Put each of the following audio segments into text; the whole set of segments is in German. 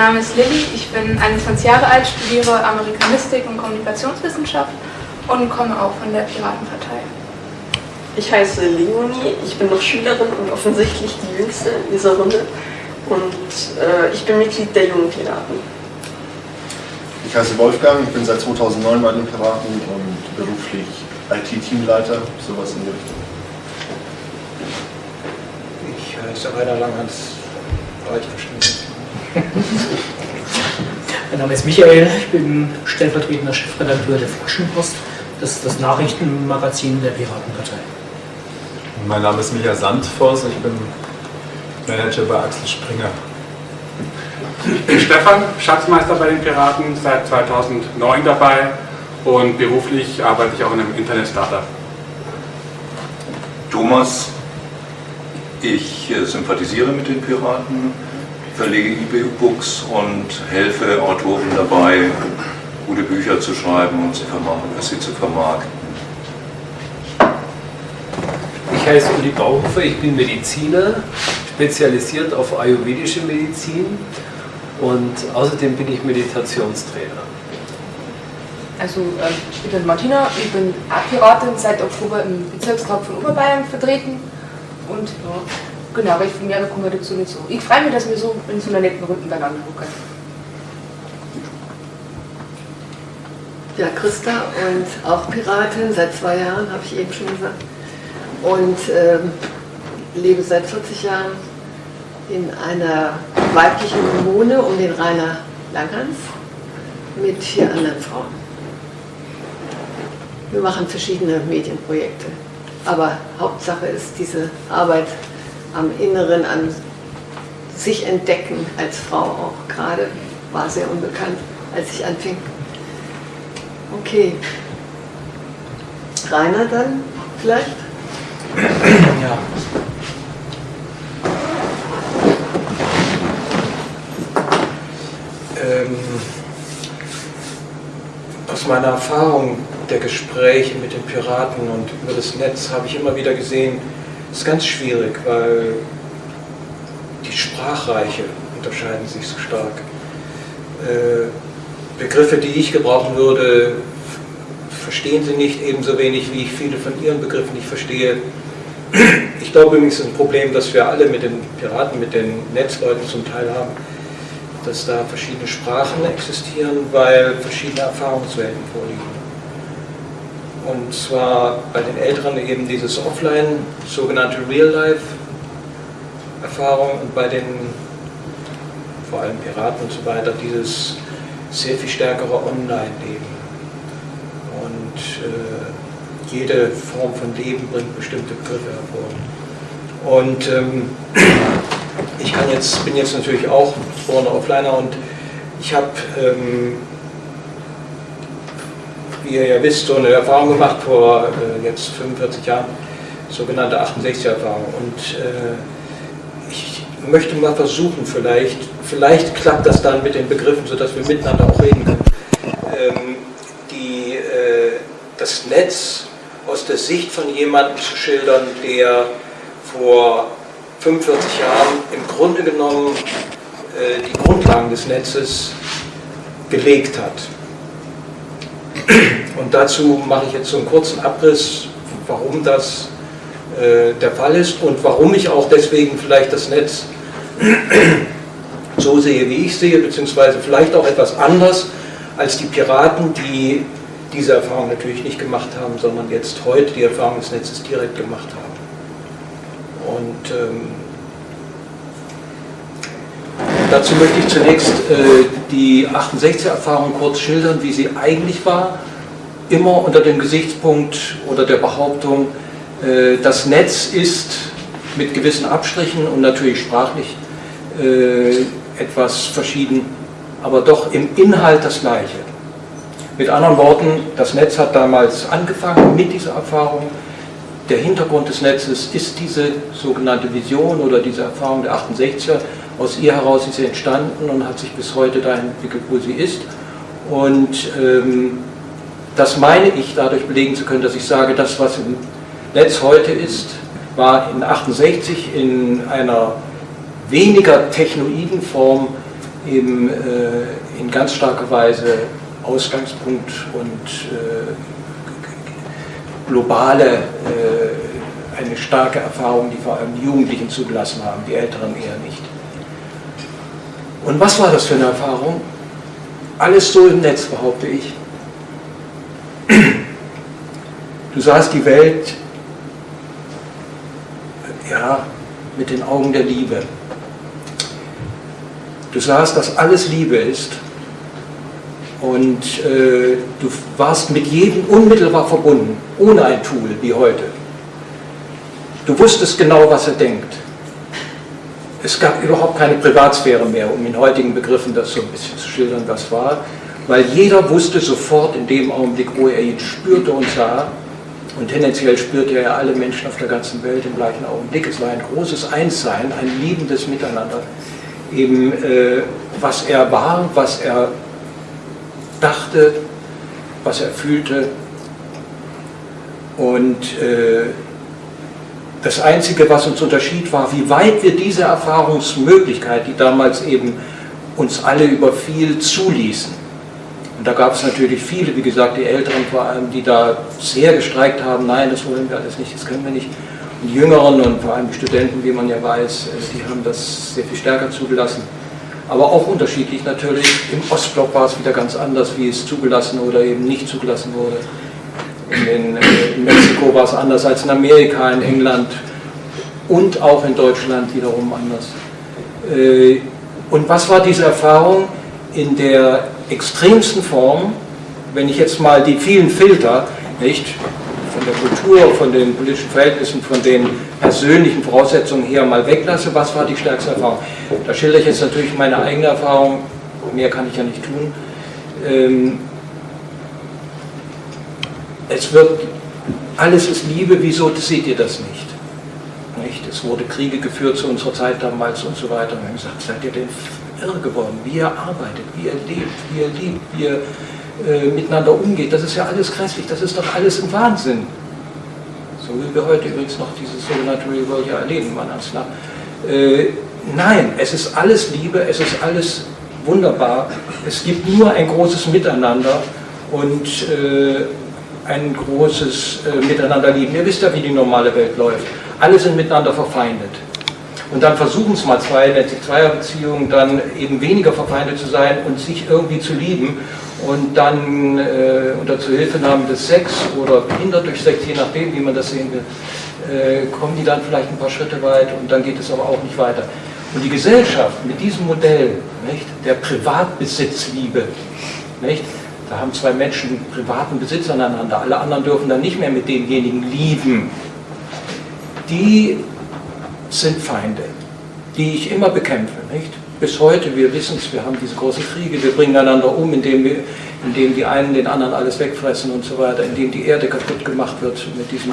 Name ist Lilly, ich bin 21 Jahre alt, studiere Amerikanistik und Kommunikationswissenschaft und komme auch von der Piratenpartei. Ich heiße Leonie, ich bin noch Schülerin und offensichtlich die Jüngste in dieser Runde. Und äh, ich bin Mitglied der Jungen Piraten. Ich heiße Wolfgang, ich bin seit 2009 bei den Piraten und beruflich IT-Teamleiter, sowas in die Richtung. Ich heiße Rainer Langhans, mein Name ist Michael, ich bin stellvertretender Chefredakteur der Flaschenpost. Das ist das Nachrichtenmagazin der Piratenpartei. Mein Name ist Michael Sandvoss, ich bin Manager bei Axel Springer. Ich bin Stefan, Schatzmeister bei den Piraten, seit 2009 dabei und beruflich arbeite ich auch in einem Internet-Startup. Thomas, ich äh, sympathisiere mit den Piraten, verlege E-Books und helfe Autoren dabei, gute Bücher zu schreiben und sie zu vermarkten. Ich heiße Uli Bauhofer, ich bin Mediziner, spezialisiert auf ayurvedische Medizin und außerdem bin ich Meditationstrainer. Also ähm, ich bin Martina, ich bin Piratin, seit Oktober im Bezirkstag von Oberbayern vertreten und ja, genau, aber ich von mir komme dazu nicht so. Ich freue mich, dass wir so in so einer netten Runde beieinander gucken. Ja, Christa und auch Piratin, seit zwei Jahren, habe ich eben schon gesagt. Und ähm, lebe seit 40 Jahren in einer weiblichen Kommune um den Rainer Langhans mit vier anderen Frauen. Wir machen verschiedene Medienprojekte, aber Hauptsache ist diese Arbeit am Inneren, an sich entdecken als Frau auch gerade, war sehr unbekannt, als ich anfing. Okay. Rainer dann vielleicht? Ja. Ähm, aus meiner Erfahrung der Gespräche mit den Piraten und über das Netz habe ich immer wieder gesehen, es ist ganz schwierig, weil die Sprachreiche unterscheiden sich so stark. Äh, Begriffe, die ich gebrauchen würde, verstehen sie nicht ebenso wenig, wie ich viele von ihren Begriffen nicht verstehe. Ich glaube übrigens, ein Problem, das wir alle mit den Piraten, mit den Netzleuten zum Teil haben, dass da verschiedene Sprachen existieren, weil verschiedene Erfahrungswelten vorliegen. Und zwar bei den Älteren eben dieses Offline, sogenannte Real-Life-Erfahrung und bei den vor allem Piraten und so weiter dieses sehr viel stärkere Online-Leben. Und äh, jede Form von Leben bringt bestimmte Begriffe hervor. Und ähm, ich kann jetzt, bin jetzt natürlich auch geborener Offliner und ich habe ähm, ihr ja wisst, so eine Erfahrung gemacht vor äh, jetzt 45 Jahren, sogenannte 68er-Erfahrung. Und äh, ich möchte mal versuchen, vielleicht, vielleicht klappt das dann mit den Begriffen, sodass wir miteinander auch reden können, ähm, die, äh, das Netz aus der Sicht von jemandem zu schildern, der vor 45 Jahren im Grunde genommen äh, die Grundlagen des Netzes gelegt hat. Und dazu mache ich jetzt so einen kurzen Abriss, warum das äh, der Fall ist und warum ich auch deswegen vielleicht das Netz so sehe, wie ich sehe, beziehungsweise vielleicht auch etwas anders als die Piraten, die diese Erfahrung natürlich nicht gemacht haben, sondern jetzt heute die Erfahrung des Netzes direkt gemacht haben. Und ähm, dazu möchte ich zunächst äh, die 68er-Erfahrung kurz schildern, wie sie eigentlich war immer unter dem Gesichtspunkt oder der Behauptung, äh, das Netz ist mit gewissen Abstrichen und natürlich sprachlich äh, etwas verschieden, aber doch im Inhalt das Gleiche. Mit anderen Worten, das Netz hat damals angefangen mit dieser Erfahrung. Der Hintergrund des Netzes ist diese sogenannte Vision oder diese Erfahrung der 68er. Aus ihr heraus ist sie entstanden und hat sich bis heute dahin entwickelt, wo sie ist. Und ähm, das meine ich dadurch belegen zu können, dass ich sage, das, was im Netz heute ist, war in 68 in einer weniger technoiden Form eben äh, in ganz starker Weise Ausgangspunkt und äh, globale, äh, eine starke Erfahrung, die vor allem die Jugendlichen zugelassen haben, die Älteren eher nicht. Und was war das für eine Erfahrung? Alles so im Netz, behaupte ich. Du sahst die Welt ja, mit den Augen der Liebe. Du sahst, dass alles Liebe ist und äh, du warst mit jedem unmittelbar verbunden, ohne ein Tool wie heute. Du wusstest genau, was er denkt. Es gab überhaupt keine Privatsphäre mehr, um in heutigen Begriffen das so ein bisschen zu schildern, was war, weil jeder wusste sofort in dem Augenblick, wo er ihn spürte und sah, und tendenziell spürte er alle Menschen auf der ganzen Welt im gleichen Augenblick. Es war ein großes Einssein, ein liebendes Miteinander. Eben, äh, was er war, was er dachte, was er fühlte. Und äh, das Einzige, was uns unterschied, war, wie weit wir diese Erfahrungsmöglichkeit, die damals eben uns alle überfiel, zuließen. Und da gab es natürlich viele, wie gesagt, die Älteren vor allem, die da sehr gestreikt haben, nein, das wollen wir alles nicht, das können wir nicht. Und die Jüngeren und vor allem die Studenten, wie man ja weiß, äh, die haben das sehr viel stärker zugelassen. Aber auch unterschiedlich natürlich. Im Ostblock war es wieder ganz anders, wie es zugelassen oder eben nicht zugelassen wurde. In, äh, in Mexiko war es anders als in Amerika, in England und auch in Deutschland wiederum anders. Äh, und was war diese Erfahrung in der extremsten Form, wenn ich jetzt mal die vielen Filter, nicht, von der Kultur, von den politischen Verhältnissen, von den persönlichen Voraussetzungen her mal weglasse, was war die stärkste Erfahrung? Da schildere ich jetzt natürlich meine eigene Erfahrung, mehr kann ich ja nicht tun. Es wird, alles ist Liebe, wieso seht ihr das nicht? nicht? Es wurde Kriege geführt zu unserer Zeit damals und so weiter. Und wir haben gesagt, seid ihr denn irre geworden? Wie ihr arbeitet, wie ihr lebt, wie ihr liebt, wie ihr äh, miteinander umgeht, das ist ja alles grässlich, das ist doch alles ein Wahnsinn. So wie wir heute übrigens noch dieses sogenannte Real World ja erleben, man äh, Nein, es ist alles Liebe, es ist alles wunderbar. Es gibt nur ein großes Miteinander und äh, ein großes äh, Miteinanderlieben. Ihr wisst ja, wie die normale Welt läuft. Alle sind miteinander verfeindet. Und dann versuchen es mal zwei, nennt sich Zweierbeziehungen, dann eben weniger verfeindet zu sein und sich irgendwie zu lieben. Und dann äh, unter Zuhilfenahme des Sex oder behindert durch Sex, je nachdem, wie man das sehen will, äh, kommen die dann vielleicht ein paar Schritte weit und dann geht es aber auch nicht weiter. Und die Gesellschaft mit diesem Modell nicht, der Privatbesitzliebe, nicht, da haben zwei Menschen privaten Besitz aneinander, alle anderen dürfen dann nicht mehr mit demjenigen lieben. Die sind Feinde, die ich immer bekämpfe. Nicht? Bis heute, wir wissen es, wir haben diese großen Kriege, wir bringen einander um, indem, wir, indem die einen den anderen alles wegfressen und so weiter, indem die Erde kaputt gemacht wird mit diesem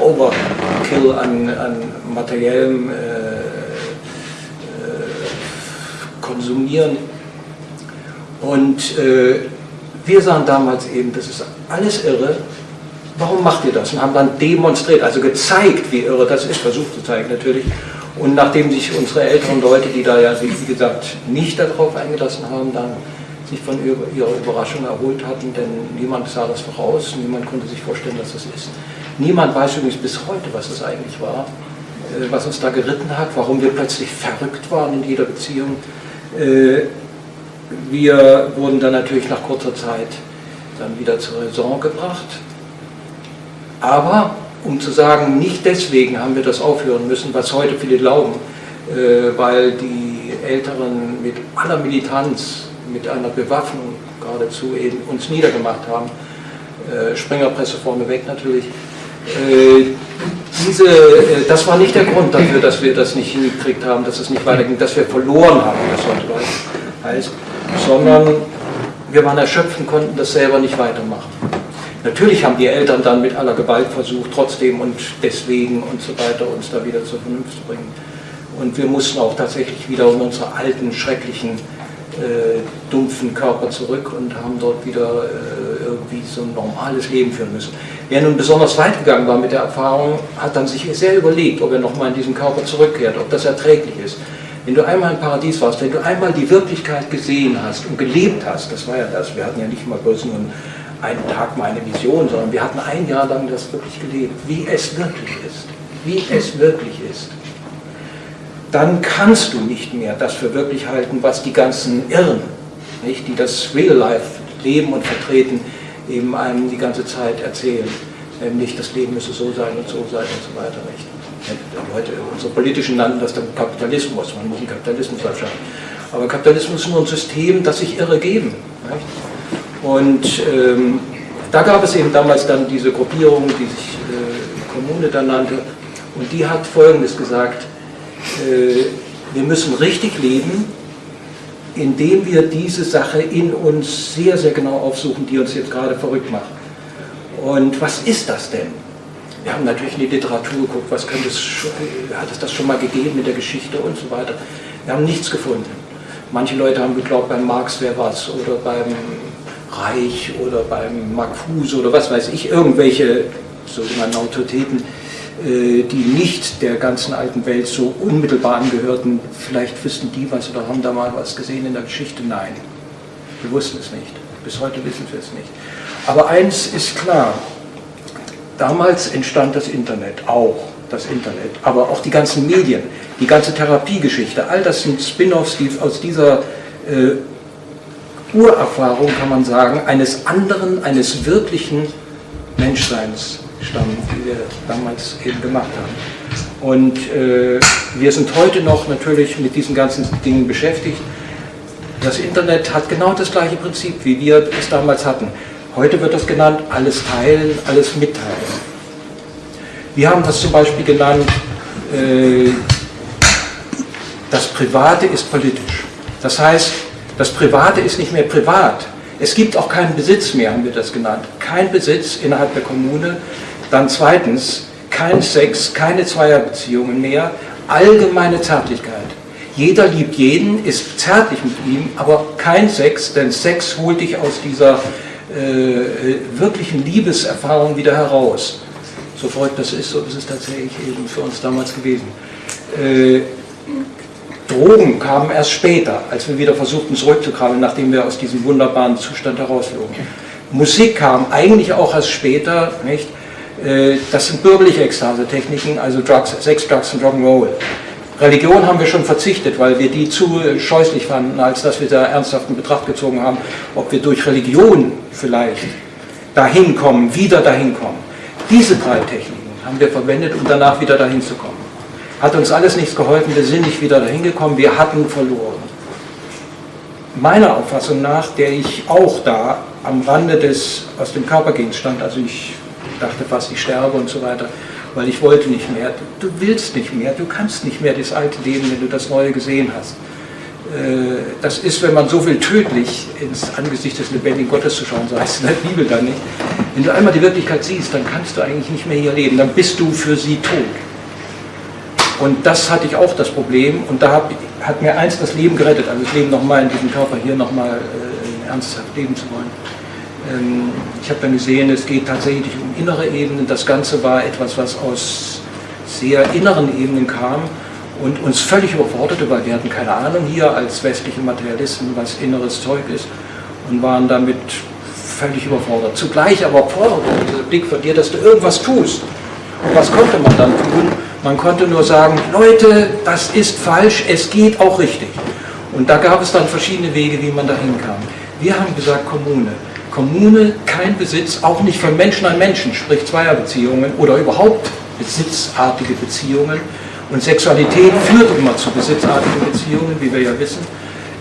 Overkill an, an materiellem äh, äh, Konsumieren. Und äh, wir sahen damals eben, das ist alles irre, warum macht ihr das? Und haben dann demonstriert, also gezeigt, wie irre das ist, versucht zu zeigen natürlich. Und nachdem sich unsere älteren Leute, die da ja sich, wie gesagt, nicht darauf eingelassen haben, dann sich von ihrer Überraschung erholt hatten, denn niemand sah das voraus, niemand konnte sich vorstellen, dass das ist. Niemand weiß übrigens bis heute, was das eigentlich war, äh, was uns da geritten hat, warum wir plötzlich verrückt waren in jeder Beziehung. Wir wurden dann natürlich nach kurzer Zeit dann wieder zur Raison gebracht aber um zu sagen, nicht deswegen haben wir das aufhören müssen, was heute viele glauben, äh, weil die Älteren mit aller Militanz, mit einer Bewaffnung geradezu eben uns niedergemacht haben. Äh, Springerpresse vorneweg natürlich. Äh, diese, äh, das war nicht der Grund dafür, dass wir das nicht hingekriegt haben, dass es nicht weiterging, dass wir verloren haben, das sollte heißt, sondern wir waren erschöpft und konnten das selber nicht weitermachen. Natürlich haben die Eltern dann mit aller Gewalt versucht, trotzdem und deswegen und so weiter uns da wieder zur Vernunft zu bringen. Und wir mussten auch tatsächlich wieder in unsere alten, schrecklichen, äh, dumpfen Körper zurück und haben dort wieder äh, irgendwie so ein normales Leben führen müssen. Wer nun besonders weit gegangen war mit der Erfahrung, hat dann sich sehr überlegt, ob er nochmal in diesen Körper zurückkehrt, ob das erträglich ist. Wenn du einmal im Paradies warst, wenn du einmal die Wirklichkeit gesehen hast und gelebt hast, das war ja das, wir hatten ja nicht mal bloß nur einen Tag mal eine Vision, sondern wir hatten ein Jahr lang das wirklich gelebt, wie es wirklich ist, wie es wirklich ist. Dann kannst du nicht mehr das für wirklich halten, was die ganzen Irren, nicht, die das Real Life leben und vertreten, eben einem die ganze Zeit erzählen. Nämlich, das Leben müsse so sein und so sein und so weiter. Nicht? Heute, unsere Politischen nannten das dann Kapitalismus, man muss den Kapitalismus abschaffen. Aber Kapitalismus ist nur ein System, das sich irre geben. Nicht? Und ähm, da gab es eben damals dann diese Gruppierung, die sich äh, Kommune dann nannte, und die hat Folgendes gesagt, äh, wir müssen richtig leben, indem wir diese Sache in uns sehr, sehr genau aufsuchen, die uns jetzt gerade verrückt macht. Und was ist das denn? Wir haben natürlich in die Literatur geguckt, was könnte es, hat es das schon mal gegeben in der Geschichte und so weiter. Wir haben nichts gefunden. Manche Leute haben geglaubt, beim Marx wäre was oder beim Reich oder beim Marcuse oder was weiß ich, irgendwelche sogenannten Autoritäten, äh, die nicht der ganzen alten Welt so unmittelbar angehörten. Vielleicht wüssten die was oder haben da mal was gesehen in der Geschichte. Nein, wir wussten es nicht. Bis heute wissen wir es nicht. Aber eins ist klar, damals entstand das Internet, auch das Internet, aber auch die ganzen Medien, die ganze Therapiegeschichte, all das sind Spin-offs, die aus dieser äh, Urerfahrung, kann man sagen, eines anderen, eines wirklichen Menschseins stammen, die wir damals eben gemacht haben. Und äh, wir sind heute noch natürlich mit diesen ganzen Dingen beschäftigt. Das Internet hat genau das gleiche Prinzip, wie wir es damals hatten. Heute wird das genannt, alles teilen, alles mitteilen. Wir haben das zum Beispiel genannt, äh, das Private ist politisch. Das heißt, das Private ist nicht mehr privat. Es gibt auch keinen Besitz mehr, haben wir das genannt. Kein Besitz innerhalb der Kommune. Dann zweitens, kein Sex, keine Zweierbeziehungen mehr, allgemeine Zärtlichkeit. Jeder liebt jeden, ist zärtlich mit ihm, aber kein Sex, denn Sex holt dich aus dieser äh, wirklichen Liebeserfahrung wieder heraus. So verrückt das ist, so ist es tatsächlich eben für uns damals gewesen. Äh, Drogen kamen erst später, als wir wieder versuchten zurückzukrabbeln, nachdem wir aus diesem wunderbaren Zustand herausflogen. Musik kam eigentlich auch erst später, nicht? Äh, das sind bürgerliche Ekstasetechniken, also Drugs, Sex, Drugs und Rock'n'Roll. Religion haben wir schon verzichtet, weil wir die zu scheußlich fanden, als dass wir da ernsthaft in Betracht gezogen haben, ob wir durch Religion vielleicht dahin kommen, wieder dahin kommen. Diese drei Techniken haben wir verwendet, um danach wieder dahin zu kommen. Hat uns alles nichts geholfen, wir sind nicht wieder dahin gekommen, wir hatten verloren. Meiner Auffassung nach, der ich auch da am Rande des, aus dem Körper gehen stand, also ich dachte fast, ich sterbe und so weiter, weil ich wollte nicht mehr. Du willst nicht mehr, du kannst nicht mehr das alte Leben, wenn du das Neue gesehen hast. Äh, das ist, wenn man so will, tödlich ins Angesicht des lebendigen Gottes zu schauen, so heißt es in der Bibel dann nicht. Wenn du einmal die Wirklichkeit siehst, dann kannst du eigentlich nicht mehr hier leben, dann bist du für sie tot. Und das hatte ich auch das Problem und da hat, hat mir eins das Leben gerettet, also das Leben nochmal in diesem Körper hier nochmal äh, ernsthaft leben zu wollen. Ähm, ich habe dann gesehen, es geht tatsächlich um innere Ebenen. Das Ganze war etwas, was aus sehr inneren Ebenen kam und uns völlig überforderte, weil wir hatten keine Ahnung hier als westliche Materialisten, was inneres Zeug ist und waren damit völlig überfordert. Zugleich aber forderte dieser Blick von dir, dass du irgendwas tust. Und was konnte man dann tun? Man konnte nur sagen, Leute, das ist falsch, es geht auch richtig. Und da gab es dann verschiedene Wege, wie man dahin kam. Wir haben gesagt, Kommune. Kommune kein Besitz, auch nicht von Menschen an Menschen, sprich Zweierbeziehungen oder überhaupt besitzartige Beziehungen. Und Sexualität führt immer zu besitzartigen Beziehungen, wie wir ja wissen.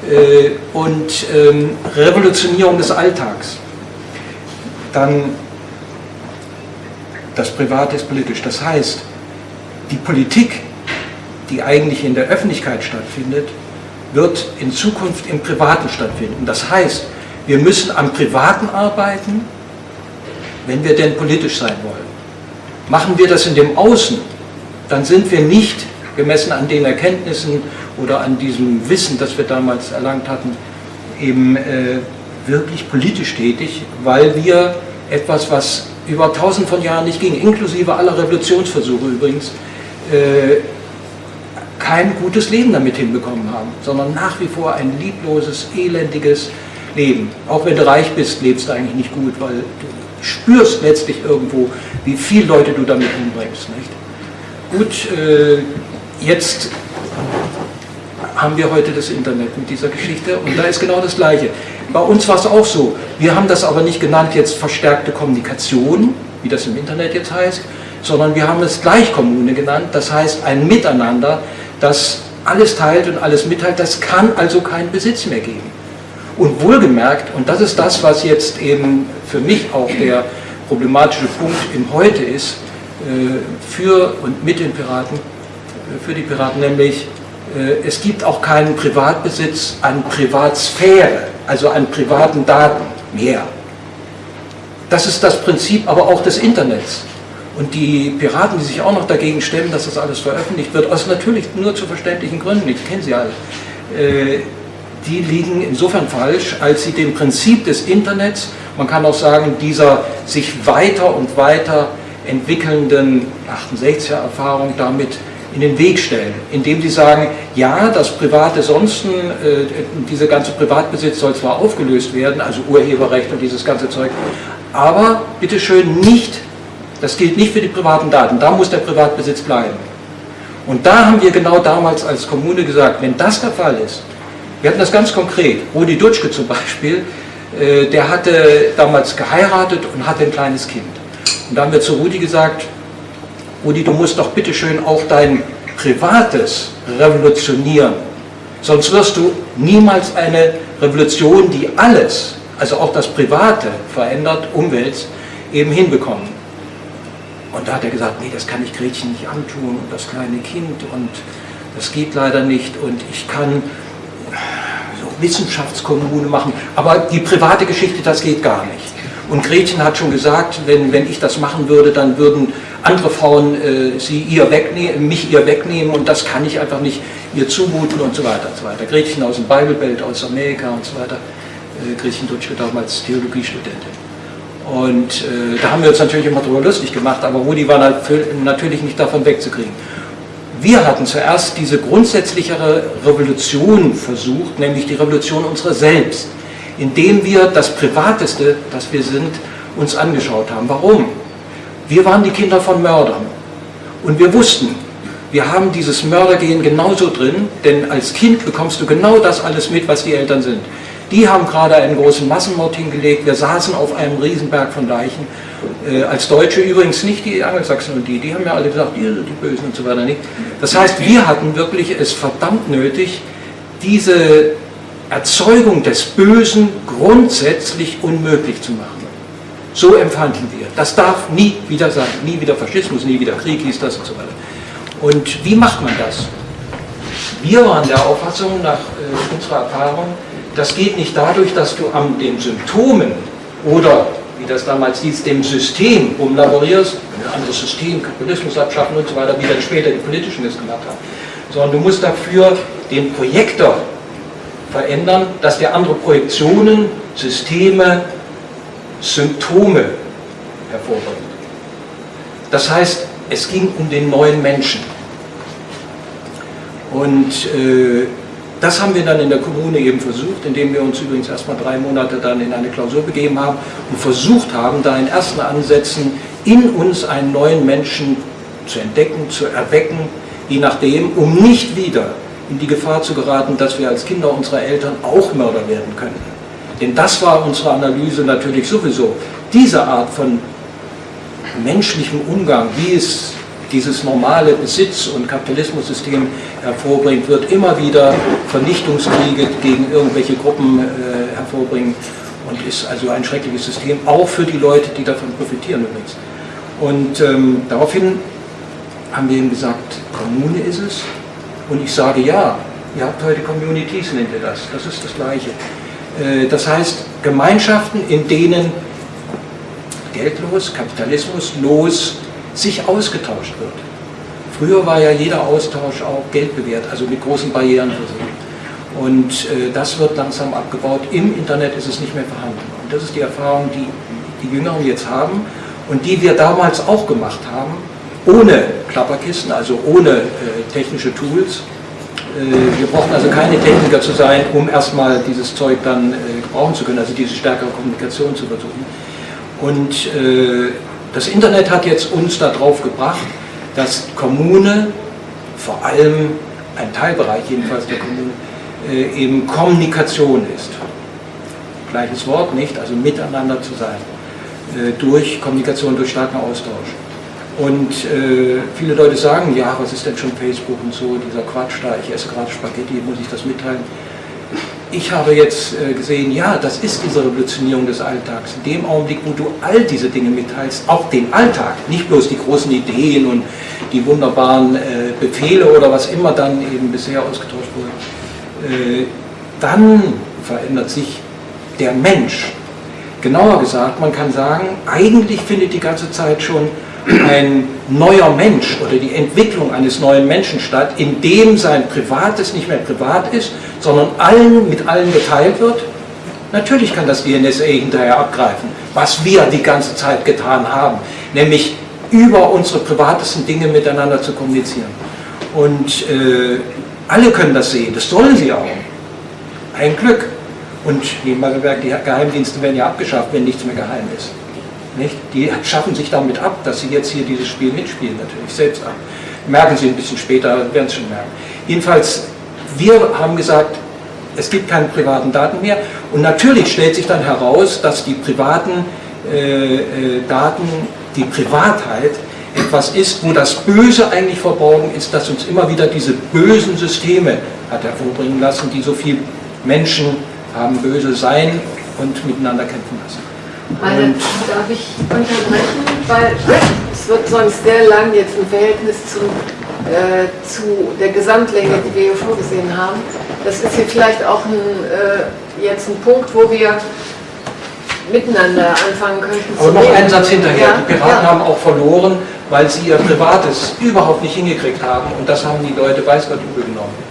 Äh, und ähm, Revolutionierung des Alltags. Dann das Private ist politisch. Das heißt, die Politik, die eigentlich in der Öffentlichkeit stattfindet, wird in Zukunft im Privaten stattfinden. Das heißt, wir müssen am Privaten arbeiten, wenn wir denn politisch sein wollen. Machen wir das in dem Außen, dann sind wir nicht gemessen an den Erkenntnissen oder an diesem Wissen, das wir damals erlangt hatten, eben äh, wirklich politisch tätig, weil wir etwas, was über tausend von Jahren nicht ging, inklusive aller Revolutionsversuche übrigens, äh, kein gutes Leben damit hinbekommen haben, sondern nach wie vor ein liebloses, elendiges Leben. Auch wenn du reich bist, lebst du eigentlich nicht gut, weil du spürst letztlich irgendwo, wie viele Leute du damit umbringst. Nicht? Gut, äh, jetzt haben wir heute das Internet mit dieser Geschichte und da ist genau das Gleiche. Bei uns war es auch so. Wir haben das aber nicht genannt jetzt verstärkte Kommunikation, wie das im Internet jetzt heißt, sondern wir haben es Gleichkommune genannt, das heißt ein Miteinander, das alles teilt und alles mitteilt, das kann also keinen Besitz mehr geben. Und wohlgemerkt, und das ist das, was jetzt eben für mich auch der problematische Punkt im Heute ist, äh, für und mit den Piraten, äh, für die Piraten, nämlich äh, es gibt auch keinen Privatbesitz an Privatsphäre, also an privaten Daten mehr. Das ist das Prinzip aber auch des Internets. Und die Piraten, die sich auch noch dagegen stemmen, dass das alles veröffentlicht wird, aus natürlich nur zu verständlichen Gründen, ich kenne sie alle, die liegen insofern falsch, als sie dem Prinzip des Internets, man kann auch sagen, dieser sich weiter und weiter entwickelnden 68er Erfahrung damit in den Weg stellen, indem sie sagen, ja, das private Sonsten, äh, dieser ganze Privatbesitz soll zwar aufgelöst werden, also Urheberrecht und dieses ganze Zeug, aber bitteschön nicht, das gilt nicht für die privaten Daten, da muss der Privatbesitz bleiben. Und da haben wir genau damals als Kommune gesagt, wenn das der Fall ist, wir hatten das ganz konkret. Rudi Dutschke zum Beispiel, äh, der hatte damals geheiratet und hatte ein kleines Kind. Und da haben wir zu Rudi gesagt, Rudi, du musst doch bitteschön auch dein Privates revolutionieren. Sonst wirst du niemals eine Revolution, die alles, also auch das Private verändert, Umwelt, eben hinbekommen. Und da hat er gesagt, nee, das kann ich Gretchen nicht antun und das kleine Kind und das geht leider nicht und ich kann so Wissenschaftskommune machen. Aber die private Geschichte, das geht gar nicht. Und Gretchen hat schon gesagt, wenn, wenn ich das machen würde, dann würden andere Frauen äh, sie ihr wegnehmen, mich ihr wegnehmen und das kann ich einfach nicht ihr zumuten und so weiter und so weiter. Gretchen aus dem Bible aus Amerika und so weiter. Äh, Gretchen Dutschke damals Theologiestudentin. Und äh, da haben wir uns natürlich immer drüber lustig gemacht, aber Rudi war natürlich nicht davon wegzukriegen. Wir hatten zuerst diese grundsätzlichere Revolution versucht, nämlich die Revolution unserer selbst, indem wir das Privateste, das wir sind, uns angeschaut haben. Warum? Wir waren die Kinder von Mördern und wir wussten, wir haben dieses Mördergehen genauso drin, denn als Kind bekommst du genau das alles mit, was die Eltern sind. Die haben gerade einen großen Massenmord hingelegt, wir saßen auf einem Riesenberg von Leichen äh, als Deutsche übrigens nicht die Angelsachsen und die, die haben ja alle gesagt, ihr die Bösen und so weiter nicht. Das heißt, wir hatten wirklich es verdammt nötig, diese Erzeugung des Bösen grundsätzlich unmöglich zu machen. So empfanden wir. Das darf nie wieder sein. Nie wieder Faschismus, nie wieder Krieg hieß das und so weiter. Und wie macht man das? Wir waren der Auffassung nach äh, unserer Erfahrung, das geht nicht dadurch, dass du an den Symptomen oder wie das damals hieß, dem System rumlaborierst, ein anderes System, Kapitalismus abschaffen und so weiter, wie dann später die Politischen das gemacht haben, sondern du musst dafür den Projektor verändern, dass der andere Projektionen, Systeme, Symptome hervorbringt. Das heißt, es ging um den neuen Menschen. Und äh, das haben wir dann in der Kommune eben versucht, indem wir uns übrigens erstmal drei Monate dann in eine Klausur begeben haben und versucht haben, da in ersten Ansätzen in uns einen neuen Menschen zu entdecken, zu erwecken, je nachdem, um nicht wieder in die Gefahr zu geraten, dass wir als Kinder unserer Eltern auch Mörder werden könnten. Denn das war unsere Analyse natürlich sowieso. Diese Art von menschlichem Umgang, wie es dieses normale Besitz- und Kapitalismussystem hervorbringt, wird immer wieder Vernichtungskriege gegen irgendwelche Gruppen äh, hervorbringen und ist also ein schreckliches System, auch für die Leute, die davon profitieren übrigens. Und ähm, daraufhin haben wir ihm gesagt, Kommune ist es. Und ich sage, ja, ihr habt heute Communities, nennt ihr das. Das ist das Gleiche. Äh, das heißt, Gemeinschaften, in denen geldlos, kapitalismuslos sich ausgetauscht wird. Früher war ja jeder Austausch auch Geld bewährt, also mit großen Barrieren versehen. Und äh, das wird langsam abgebaut. Im Internet ist es nicht mehr vorhanden. Und das ist die Erfahrung, die die Jüngeren jetzt haben und die wir damals auch gemacht haben, ohne Klapperkissen, also ohne äh, technische Tools, Äh, wir brauchen also keine Techniker zu sein, um erstmal dieses Zeug dann äh, gebrauchen zu können, also diese stärkere Kommunikation zu versuchen. Und äh, das Internet hat jetzt uns darauf gebracht, dass Kommune, vor allem ein Teilbereich jedenfalls der Kommune, eben Kommunikation ist. Gleiches Wort, nicht? Also miteinander zu sein. Durch Kommunikation, durch starken Austausch. Und äh, viele Leute sagen, ja, was ist denn schon Facebook und so, dieser Quatsch da, ich esse gerade Spaghetti, muss ich das mitteilen? Ich habe jetzt äh, gesehen, ja, das ist diese Revolutionierung des Alltags. In dem Augenblick, wo du all diese Dinge mitteilst, auch den Alltag, nicht bloß die großen Ideen und die wunderbaren äh, Befehle oder was immer dann eben bisher ausgetauscht wurde, äh, dann verändert sich der Mensch. Genauer gesagt, man kann sagen, eigentlich findet die ganze Zeit schon ein neuer Mensch oder die Entwicklung eines neuen Menschen statt, in dem sein Privates nicht mehr privat ist, sondern allen mit allen geteilt wird? Natürlich kann das die NSA hinterher abgreifen, was wir die ganze Zeit getan haben, nämlich über unsere privatesten Dinge miteinander zu kommunizieren. Und äh, alle können das sehen, das sollen sie auch. Ein Glück. Und nebenbei bemerkt, die Geheimdienste werden ja abgeschafft, wenn nichts mehr geheim ist. Nicht? Die schaffen sich damit ab, dass sie jetzt hier dieses Spiel mitspielen, natürlich selbst ab. Merken sie ein bisschen später, werden es schon merken. Jedenfalls, wir haben gesagt, es gibt keine privaten Daten mehr. Und natürlich stellt sich dann heraus, dass die privaten äh, äh, Daten, die Privatheit, etwas ist, wo das Böse eigentlich verborgen ist, das uns immer wieder diese bösen Systeme hat hervorbringen lassen, die so viele Menschen haben böse sein und miteinander kämpfen lassen. Meine, darf ich unterbrechen, weil es wird sonst sehr lang jetzt im Verhältnis zu, äh, zu der Gesamtlänge, die wir hier vorgesehen haben. Das ist hier vielleicht auch ein, äh, jetzt ein Punkt, wo wir miteinander anfangen könnten. Aber noch einen Satz hinterher. Ja, die Piraten ja. haben auch verloren, weil sie ihr Privates überhaupt nicht hingekriegt haben. Und das haben die Leute weiß Gott übel genommen.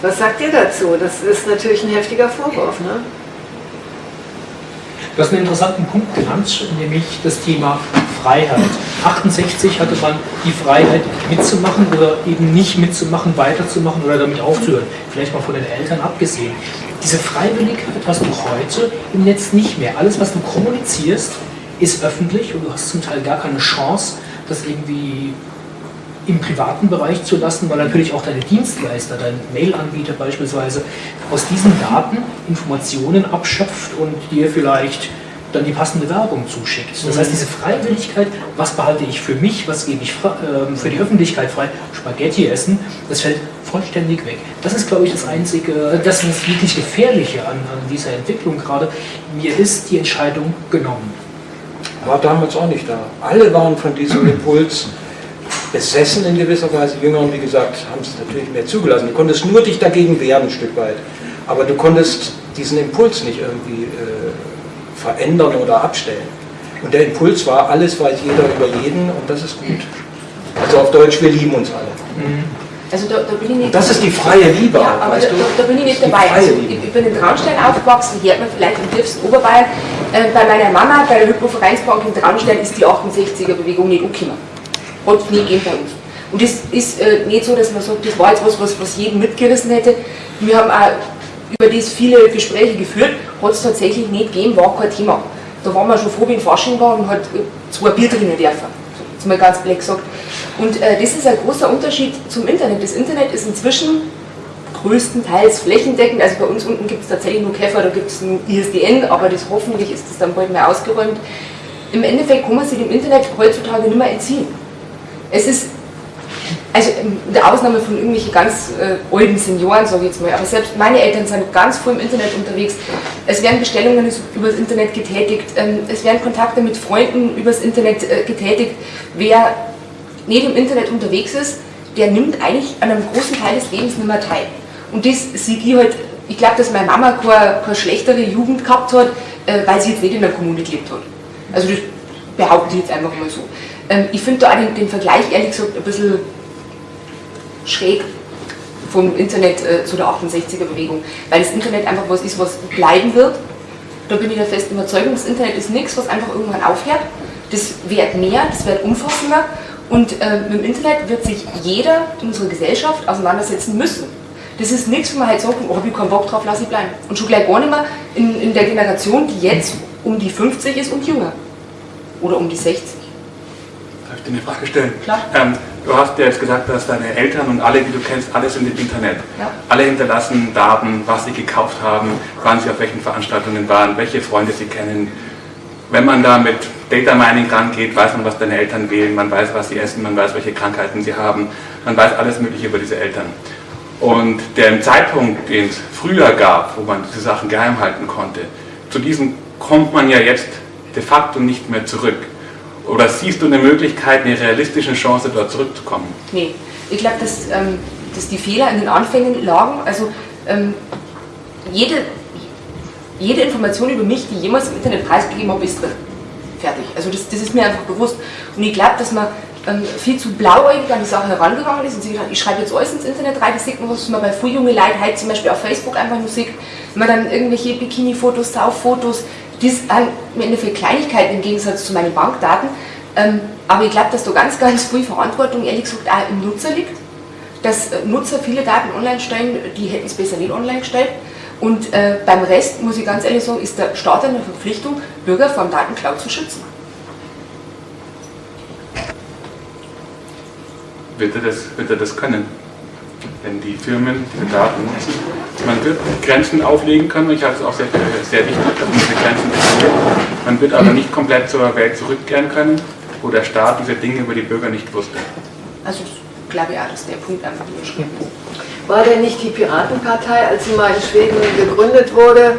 Was sagt ihr dazu? Das ist natürlich ein heftiger Vorwurf. Ne? Du hast einen interessanten Punkt genannt, nämlich das Thema Freiheit. 68 hatte man die Freiheit mitzumachen oder eben nicht mitzumachen, weiterzumachen oder damit aufzuhören. Vielleicht mal von den Eltern abgesehen. Diese Freiwilligkeit hast du heute im Netz nicht mehr. Alles, was du kommunizierst, ist öffentlich und du hast zum Teil gar keine Chance, das irgendwie im privaten Bereich zu lassen, weil natürlich auch deine Dienstleister, dein Mail-Anbieter beispielsweise, aus diesen Daten Informationen abschöpft und dir vielleicht dann die passende Werbung zuschickt. Das heißt, diese Freiwilligkeit, was behalte ich für mich, was gebe ich äh, für die Öffentlichkeit frei, Spaghetti essen, das fällt vollständig weg. Das ist, glaube ich, das einzige, das ist wirklich Gefährliche an, an dieser Entwicklung gerade. Mir ist die Entscheidung genommen. War damals auch nicht da. Alle waren von diesem Impuls besessen in gewisser Weise. Jüngeren, wie gesagt, haben es natürlich mehr zugelassen. Du konntest nur dich dagegen wehren ein Stück weit. Aber du konntest diesen Impuls nicht irgendwie äh, verändern oder abstellen. Und der Impuls war, alles weiß jeder über jeden und das ist gut. Also auf Deutsch, wir lieben uns alle. Mhm. Also da, da bin ich nicht das ist die freie Liebe. Ja, aber da, da, bin ich nicht dabei. Also ich, ich, bin in Traunstein aufgewachsen, hier hat man vielleicht im tiefsten Oberbayern. Äh, bei meiner Mama, bei der Hypovereinsbank in Traunstein, ist die 68er-Bewegung nicht angekommen hat nie gegeben bei uns. Und das ist äh, nicht so, dass man sagt, das war jetzt was, was, was jeden mitgerissen hätte. Wir haben auch über das viele Gespräche geführt, hat es tatsächlich nicht gegeben, war kein Thema. Da waren wir schon froh, wenn Fasching war und hat äh, zwei Bier drinnen werfen. So, jetzt mal ganz blöd gesagt. Und äh, das ist ein großer Unterschied zum Internet. Das Internet ist inzwischen größtenteils flächendeckend. Also bei uns unten gibt es tatsächlich nur Käfer, da gibt es ein ISDN, aber das hoffentlich ist das dann bald mehr ausgeräumt. Im Endeffekt kann man sich dem Internet heutzutage nicht mehr entziehen. Es ist, also mit der Ausnahme von irgendwelchen ganz äh, alten Senioren, sage ich jetzt mal, aber selbst meine Eltern sind ganz früh im Internet unterwegs. Es werden Bestellungen über das Internet getätigt, ähm, es werden Kontakte mit Freunden übers Internet äh, getätigt. Wer nicht im Internet unterwegs ist, der nimmt eigentlich an einem großen Teil des Lebens nicht mehr teil. Und das sieht ich halt, ich glaube, dass meine Mama keine, keine schlechtere Jugend gehabt hat, äh, weil sie jetzt nicht in der Kommune gelebt hat. Also das behaupte ich jetzt einfach mal so. Ähm, ich finde da den, den, Vergleich ehrlich gesagt ein bisschen schräg vom Internet äh, zu der 68er-Bewegung, weil das Internet einfach was ist, was bleiben wird. Da bin ich der festen Überzeugung, das Internet ist nichts, was einfach irgendwann aufhört. Das wird mehr, das wird umfassender Und äh, mit dem Internet wird sich jeder in unserer Gesellschaft auseinandersetzen müssen. Das ist nichts, wo man halt sagt, oh, hab ich keinen Bock drauf, lass ich bleiben. Und schon gleich gar nicht mehr in, in der Generation, die jetzt um die 50 ist und jünger. Oder um die 60. Dir eine Frage stellen? Klar. Ähm, du hast ja jetzt gesagt, dass deine Eltern und alle, die du kennst, alle sind im Internet. Ja. Alle hinterlassen Daten, was sie gekauft haben, wann sie auf welchen Veranstaltungen waren, welche Freunde sie kennen. Wenn man da mit Data Mining rangeht, weiß man, was deine Eltern wählen, man weiß, was sie essen, man weiß, welche Krankheiten sie haben, man weiß alles Mögliche über diese Eltern. Und der Zeitpunkt, den es früher gab, wo man diese Sachen geheim halten konnte, zu diesem kommt man ja jetzt de facto nicht mehr zurück. Oder siehst du eine Möglichkeit, eine realistische Chance, dort zurückzukommen? Nee, ich glaube, dass, ähm, dass die Fehler in den Anfängen lagen. Also ähm, jede, jede Information über mich, die jemals im Internet preisgegeben habe, ist drin. Fertig. Also das, das ist mir einfach bewusst. Und ich glaube, dass man ähm, viel zu blauäugig an die Sache herangegangen ist und sich gedacht, ich schreibe jetzt alles ins Internet rein, das sieht man, was man bei früh junge Leuten halt zum Beispiel auf Facebook einfach nur sieht, wenn man dann irgendwelche Bikini-Fotos, Sauffotos, das sind im Endeffekt Kleinigkeiten im Gegensatz zu meinen Bankdaten. Ähm, aber ich glaube, dass da ganz, ganz viel Verantwortung, ehrlich gesagt, auch im Nutzer liegt. Dass äh, Nutzer viele Daten online stellen, die hätten es besser nicht online gestellt. Und äh, beim Rest, muss ich ganz ehrlich sagen, ist der Staat eine Verpflichtung, Bürger vor dem Datenklau zu schützen. Wird er das, wird er das können? Wenn die Firmen diese Daten nutzen. Man wird Grenzen auflegen können, ich halte es auch sehr, sehr wichtig, dass man diese Grenzen definiert. Man wird aber nicht komplett zur Welt zurückkehren können, wo der Staat diese Dinge über die Bürger nicht wusste. Also ich glaube ja, dass der Punkt einfach überschrieben ist. War denn nicht die Piratenpartei, als sie mal in Schweden gegründet wurde,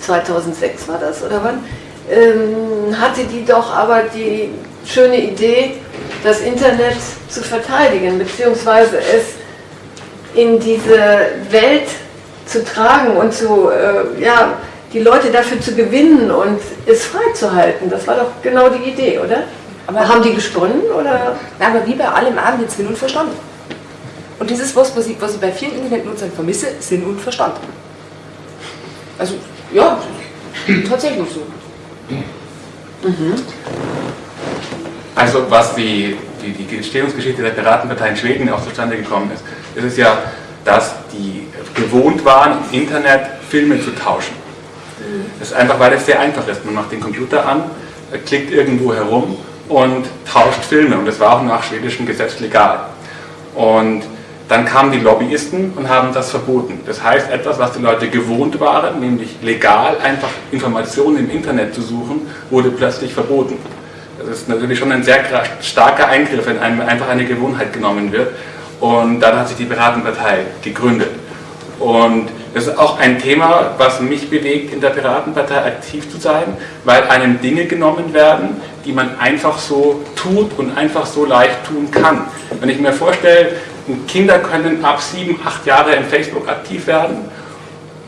2006 war das, oder wann, ähm, hatte die doch aber die schöne Idee, das Internet zu verteidigen, beziehungsweise es in diese Welt zu tragen und zu, äh, ja, die Leute dafür zu gewinnen und es freizuhalten. Das war doch genau die Idee, oder? Aber haben die gesponnen oder? Na, aber wie bei allem Abend jetzt Sinn und Verstand. Und das ist was, was ich, was ich bei vielen Internetnutzern vermisse, Sinn und Verstand. Also, ja, tatsächlich so. Mhm. Also was die, die, die Entstehungsgeschichte der Piratenpartei in Schweden auch zustande gekommen ist, ist es ja, dass die gewohnt waren, im Internet Filme zu tauschen. Das ist einfach, weil es sehr einfach ist. Man macht den Computer an, klickt irgendwo herum und tauscht Filme. Und das war auch nach schwedischem Gesetz legal. Und dann kamen die Lobbyisten und haben das verboten. Das heißt, etwas, was die Leute gewohnt waren, nämlich legal einfach Informationen im Internet zu suchen, wurde plötzlich verboten. Das ist natürlich schon ein sehr starker Eingriff, wenn einem einfach eine Gewohnheit genommen wird. Und dann hat sich die Piratenpartei gegründet. Und das ist auch ein Thema, was mich bewegt, in der Piratenpartei aktiv zu sein, weil einem Dinge genommen werden, die man einfach so tut und einfach so leicht tun kann. Wenn ich mir vorstelle, Kinder können ab sieben, acht Jahre in Facebook aktiv werden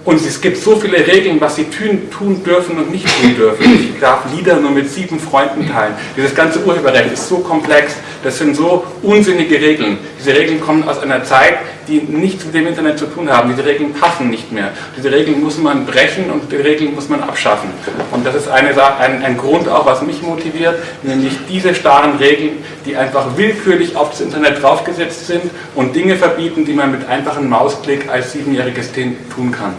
und es gibt so viele Regeln, was sie tun, tun, dürfen und nicht tun dürfen. Ich darf Lieder nur mit sieben Freunden teilen. Dieses ganze Urheberrecht ist so komplex. Das sind so unsinnige Regeln. Diese Regeln kommen aus einer Zeit, die nichts mit dem Internet zu tun haben. Diese Regeln passen nicht mehr. Diese Regeln muss man brechen und die Regeln muss man abschaffen. Und das ist eine, ein, ein Grund auch, was mich motiviert, nämlich diese starren Regeln, die einfach willkürlich auf das Internet draufgesetzt sind und Dinge verbieten, die man mit einfachem Mausklick als siebenjähriges Kind tun kann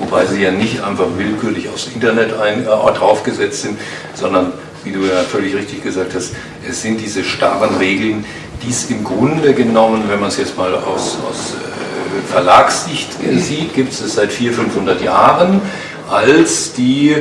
wobei sie ja nicht einfach willkürlich aufs Internet ein, äh, draufgesetzt sind, sondern, wie du ja völlig richtig gesagt hast, es sind diese starren Regeln, die es im Grunde genommen, wenn man es jetzt mal aus, aus äh, Verlagssicht sieht, gibt es es seit 400, 500 Jahren, als die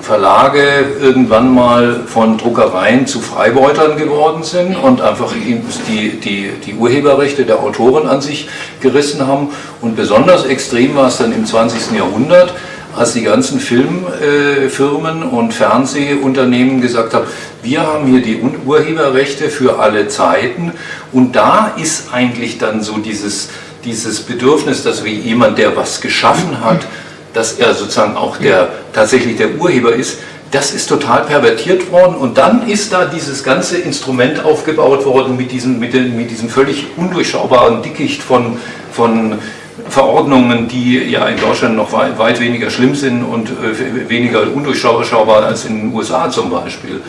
Verlage irgendwann mal von Druckereien zu Freibeutern geworden sind und einfach die, die, die Urheberrechte der Autoren an sich gerissen haben. Und besonders extrem war es dann im 20. Jahrhundert, als die ganzen Filmfirmen und Fernsehunternehmen gesagt haben, wir haben hier die Urheberrechte für alle Zeiten. Und da ist eigentlich dann so dieses, dieses Bedürfnis, dass wie jemand, der was geschaffen hat, dass er sozusagen auch der, tatsächlich der Urheber ist, das ist total pervertiert worden. Und dann ist da dieses ganze Instrument aufgebaut worden mit diesem, mit, den, mit diesem völlig undurchschaubaren Dickicht von, von Verordnungen, die ja in Deutschland noch weit, weniger schlimm sind und äh, weniger undurchschaubar als in den USA zum Beispiel.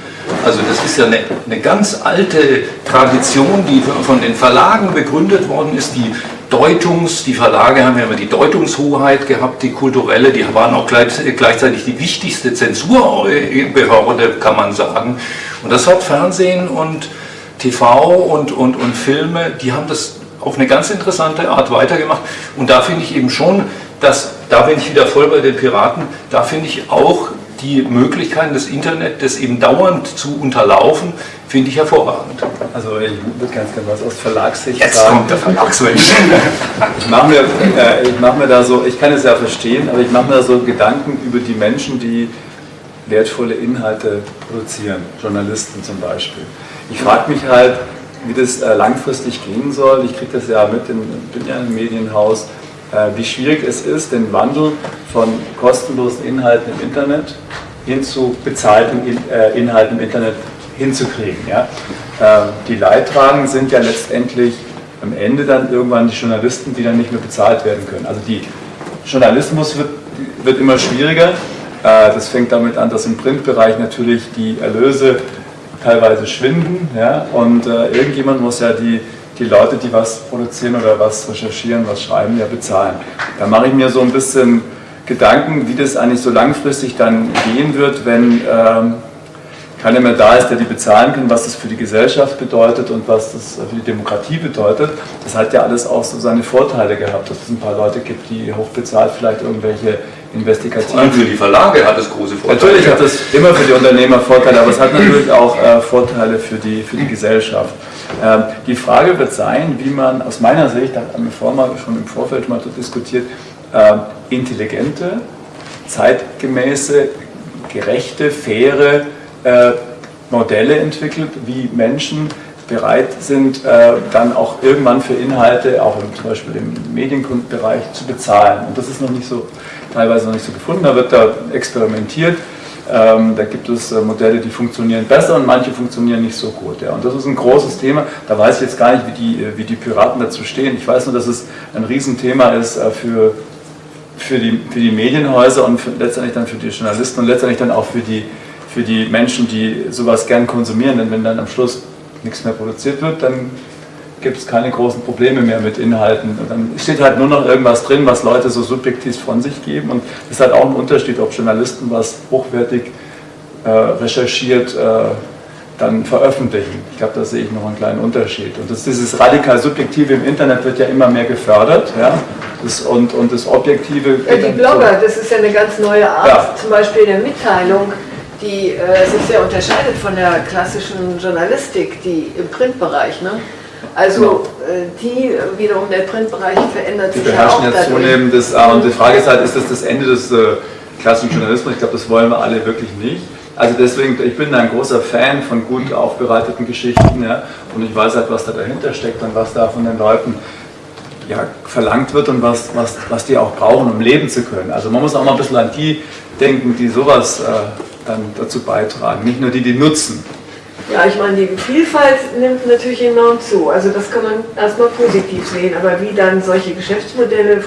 Also das ist ja eine, eine ganz alte Tradition, die von den Verlagen begründet worden ist, die Deutungs, die Verlage haben ja immer die Deutungshoheit gehabt, die kulturelle, die waren auch gleich, gleichzeitig die wichtigste Zensurbehörde, kann man sagen. Und das hat Fernsehen und TV und, und, und Filme, die haben das auf eine ganz interessante Art weitergemacht. Und da finde ich eben schon, dass, da bin ich wieder voll bei den Piraten, da finde ich auch die Möglichkeiten des Internets, das eben dauernd zu unterlaufen, finde ich hervorragend. Also ich würde ganz gerne was aus Verlagssicht Jetzt sagen. kommt der Verlagsmensch. Ich mache mir, äh, ich mach mir da so, ich kann es ja verstehen, aber ich mache mir da so Gedanken über die Menschen, die wertvolle Inhalte produzieren, Journalisten zum Beispiel. Ich frage mich halt, wie das äh, langfristig gehen soll. Ich kriege das ja mit, in, bin ja im Medienhaus, äh, wie schwierig es ist, den Wandel von kostenlosen Inhalten im Internet hin zu bezahlten In, äh, Inhalten im Internet hinzukriegen. Ja? Äh, die Leidtragenden sind ja letztendlich am Ende dann irgendwann die Journalisten, die dann nicht mehr bezahlt werden können. Also die Journalismus wird, wird immer schwieriger. Äh, das fängt damit an, dass im Printbereich natürlich die Erlöse teilweise schwinden. Ja? Und äh, irgendjemand muss ja die, die Leute, die was produzieren oder was recherchieren, was schreiben, ja bezahlen. Da mache ich mir so ein bisschen Gedanken, wie das eigentlich so langfristig dann gehen wird, wenn ähm, keiner mehr da ist, der die bezahlen kann, was das für die Gesellschaft bedeutet und was das für die Demokratie bedeutet. Das hat ja alles auch so seine Vorteile gehabt, dass es ein paar Leute gibt, die hochbezahlt vielleicht irgendwelche investigativen... Vor allem für die Verlage hat es große Vorteile. Natürlich hat es immer für die Unternehmer Vorteile, aber es hat natürlich auch äh, Vorteile für die, für die Gesellschaft. Ähm, die Frage wird sein, wie man aus meiner Sicht, da haben wir vorher mal schon im Vorfeld mal diskutiert, äh, intelligente, zeitgemäße, gerechte, faire äh, Modelle entwickelt, wie Menschen bereit sind, äh, dann auch irgendwann für Inhalte, auch im, zum Beispiel im Medienkundenbereich, zu bezahlen. Und das ist noch nicht so, teilweise noch nicht so gefunden. Da wird da experimentiert. Ähm, da gibt es äh, Modelle, die funktionieren besser und manche funktionieren nicht so gut. Ja. Und das ist ein großes Thema. Da weiß ich jetzt gar nicht, wie die, äh, wie die Piraten dazu stehen. Ich weiß nur, dass es ein Riesenthema ist äh, für, für, die, für die Medienhäuser und für, letztendlich dann für die Journalisten und letztendlich dann auch für die, für die Menschen, die sowas gern konsumieren. Denn wenn dann am Schluss nichts mehr produziert wird, dann gibt es keine großen Probleme mehr mit Inhalten. Und dann steht halt nur noch irgendwas drin, was Leute so subjektiv von sich geben. Und es ist halt auch ein Unterschied, ob Journalisten was hochwertig äh, recherchiert äh, dann veröffentlichen. Ich glaube, da sehe ich noch einen kleinen Unterschied. Und das, dieses radikal Subjektive im Internet wird ja immer mehr gefördert. Ja? Das, und, und das Objektive. Ja, die Blogger, das ist ja eine ganz neue Art, ja. zum Beispiel der Mitteilung die äh, sich sehr unterscheidet von der klassischen Journalistik, die im Printbereich. Ne? Also äh, die wiederum der Printbereich verändert die sich ja auch. Die beherrschen jetzt zunehmend das, äh, und die Frage ist halt, ist das das Ende des äh, klassischen Journalismus? Ich glaube, das wollen wir alle wirklich nicht. Also deswegen, ich bin ein großer Fan von gut aufbereiteten Geschichten ja, und ich weiß halt, was da dahinter steckt und was da von den Leuten ja, verlangt wird und was, was, was die auch brauchen, um leben zu können. Also man muss auch mal ein bisschen an die denken, die sowas äh, dann dazu beitragen, nicht nur die, die nutzen. Ja, ich meine, die Vielfalt nimmt natürlich enorm zu. Also das kann man erstmal positiv sehen, aber wie dann solche Geschäftsmodelle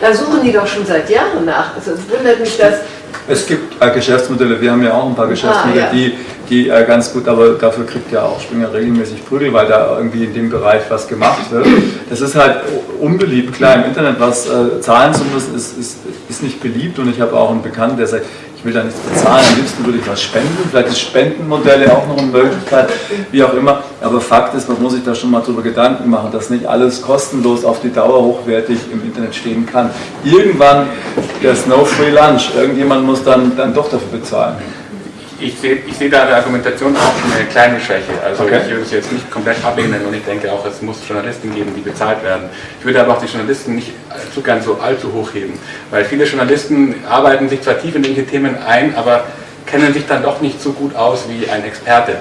da suchen die doch schon seit Jahren nach. Also es wundert mich, dass es gibt äh, Geschäftsmodelle, wir haben ja auch ein paar Geschäftsmodelle, ah, ja. die, die äh, ganz gut, aber dafür kriegt ja auch Springer regelmäßig Prügel, weil da irgendwie in dem Bereich was gemacht wird. Das ist halt unbeliebt. Klar, im Internet was äh, zahlen zu müssen, ist, ist, ist nicht beliebt und ich habe auch einen Bekannten, der sagt, ich will da nichts bezahlen, am liebsten würde ich was spenden, vielleicht ist Spendenmodelle auch noch eine Möglichkeit, wie auch immer. Aber Fakt ist, man muss sich da schon mal darüber Gedanken machen, dass nicht alles kostenlos auf die Dauer hochwertig im Internet stehen kann. Irgendwann, ist no free lunch, irgendjemand muss dann, dann doch dafür bezahlen ich sehe ich seh da der Argumentation auch eine kleine Schwäche. Also okay. ich würde es jetzt nicht komplett ablehnen und ich denke auch, es muss Journalisten geben, die bezahlt werden. Ich würde aber auch die Journalisten nicht zu gern so allzu hochheben, weil viele Journalisten arbeiten sich zwar tief in irgendwelche Themen ein, aber kennen sich dann doch nicht so gut aus wie ein Experte.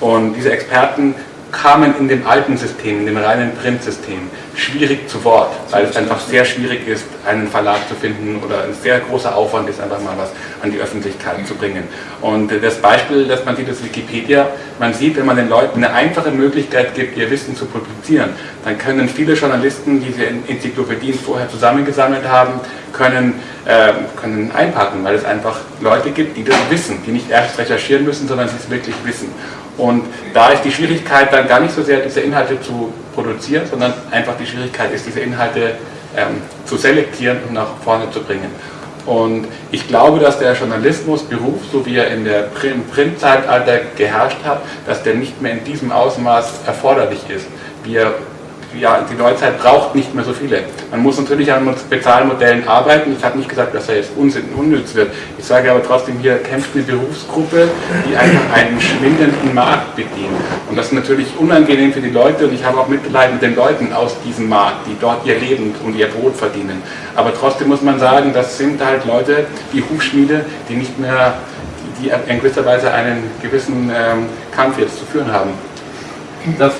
Und diese Experten kamen in dem alten System, in dem reinen Printsystem, schwierig zu Wort, weil es einfach sehr schwierig ist, einen Verlag zu finden oder ein sehr großer Aufwand ist, einfach mal was an die Öffentlichkeit zu bringen. Und das Beispiel, das man sieht, ist Wikipedia. Man sieht, wenn man den Leuten eine einfache Möglichkeit gibt, ihr Wissen zu publizieren, dann können viele Journalisten, die diese Enzyklopädien vorher zusammengesammelt haben, können, äh, können einpacken, weil es einfach Leute gibt, die das wissen, die nicht erst recherchieren müssen, sondern sie es wirklich wissen. Und da ist die Schwierigkeit dann gar nicht so sehr, diese Inhalte zu produzieren, sondern einfach die Schwierigkeit ist, diese Inhalte ähm, zu selektieren und nach vorne zu bringen. Und ich glaube, dass der Journalismusberuf, so wie er in der Printzeitalter geherrscht hat, dass der nicht mehr in diesem Ausmaß erforderlich ist. Wir ja, die Neuzeit braucht nicht mehr so viele. Man muss natürlich an Bezahlmodellen arbeiten. Ich habe nicht gesagt, dass er jetzt unnütz wird. Ich sage aber trotzdem, hier kämpft eine Berufsgruppe, die einfach einen schwindenden Markt bedient. Und das ist natürlich unangenehm für die Leute und ich habe auch Mitleid mit den Leuten aus diesem Markt, die dort ihr Leben und ihr Brot verdienen. Aber trotzdem muss man sagen, das sind halt Leute wie Hufschmiede, die nicht mehr, die in gewisser Weise einen gewissen ähm, Kampf jetzt zu führen haben. Darf,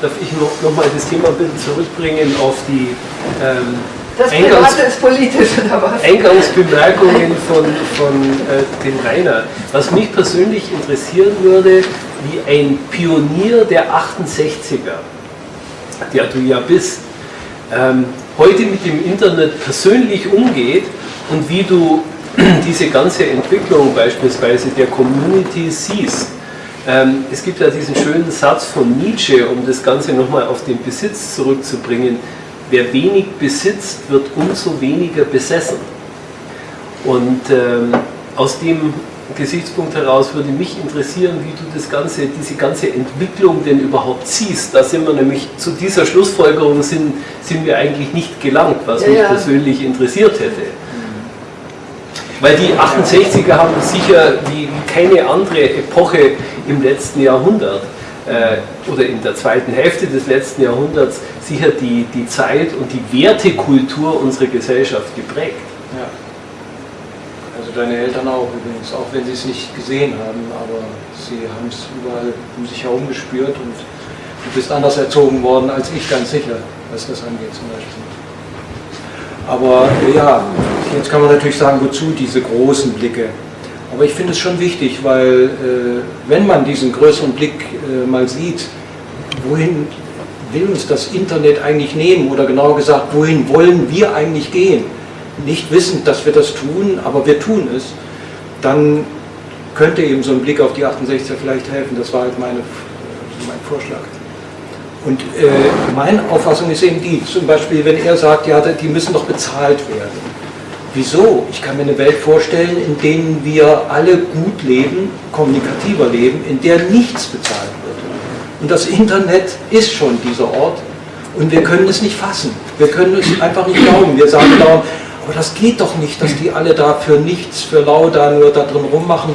darf ich noch, noch mal das Thema ein bisschen zurückbringen auf die ähm, das Eingangs ist politisch oder was? Eingangsbemerkungen von, von äh, dem Rainer. Was mich persönlich interessieren würde, wie ein Pionier der 68er, der du ja bist, ähm, heute mit dem Internet persönlich umgeht und wie du diese ganze Entwicklung beispielsweise der Community siehst. Ähm, es gibt ja diesen schönen Satz von Nietzsche, um das Ganze nochmal auf den Besitz zurückzubringen. Wer wenig besitzt, wird umso weniger besessen. Und ähm, aus dem Gesichtspunkt heraus würde mich interessieren, wie du das ganze, diese ganze Entwicklung denn überhaupt siehst. Da sind wir nämlich zu dieser Schlussfolgerung sind, sind wir eigentlich nicht gelangt, was Ja, mich ja. persönlich interessiert hätte. Weil die 68er haben sicher wie wie keine andere Epoche im letzten Jahrhundert äh, oder in der zweiten Hälfte des letzten Jahrhunderts sicher die, die Zeit und die Wertekultur unserer Gesellschaft geprägt. Ja. Also deine Eltern auch übrigens, auch wenn sie es nicht gesehen haben, aber sie haben es überall um sich herum gespürt und du bist anders erzogen worden als ich, ganz sicher, was das angeht zum Beispiel. Aber ja, jetzt kann man natürlich sagen, wozu diese großen Blicke. Aber ich finde es schon wichtig, weil äh, wenn man diesen größeren Blick äh, mal sieht, wohin will uns das Internet eigentlich nehmen oder genauer gesagt, wohin wollen wir eigentlich gehen? Nicht wissend, dass wir das tun, aber wir tun es, dann könnte eben so ein Blick auf die 68er vielleicht helfen. Das war halt meine, mein Vorschlag. Und äh, meine Auffassung ist eben die, zum Beispiel, wenn er sagt, ja, die müssen doch bezahlt werden. Wieso? Ich kann mir eine Welt vorstellen, in der wir alle gut leben, kommunikativer leben, in der nichts bezahlt wird. Und das Internet ist schon dieser Ort und wir können es nicht fassen. Wir können es einfach nicht glauben. Wir sagen dauernd, aber das geht doch nicht, dass die alle da für nichts, für lau da nur da drin rummachen.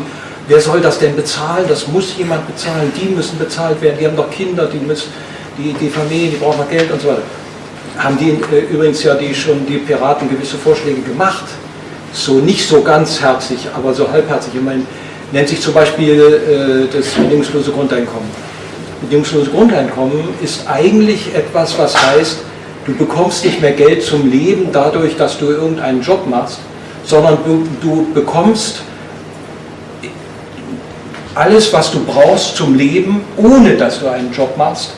Wer soll das denn bezahlen? Das muss jemand bezahlen. Die müssen bezahlt werden. Die haben doch Kinder, die müssen, die, die Familien, die brauchen Geld und so weiter. Haben die äh, übrigens ja die schon die Piraten gewisse Vorschläge gemacht. So nicht so ganz herzig, aber so halbherzig. Ich meine, nennt sich zum Beispiel äh, das bedingungslose Grundeinkommen. Bedingungslose Grundeinkommen ist eigentlich etwas, was heißt, du bekommst nicht mehr Geld zum Leben dadurch, dass du irgendeinen Job machst, sondern du, du bekommst alles, was du brauchst zum Leben, ohne dass du einen Job machst.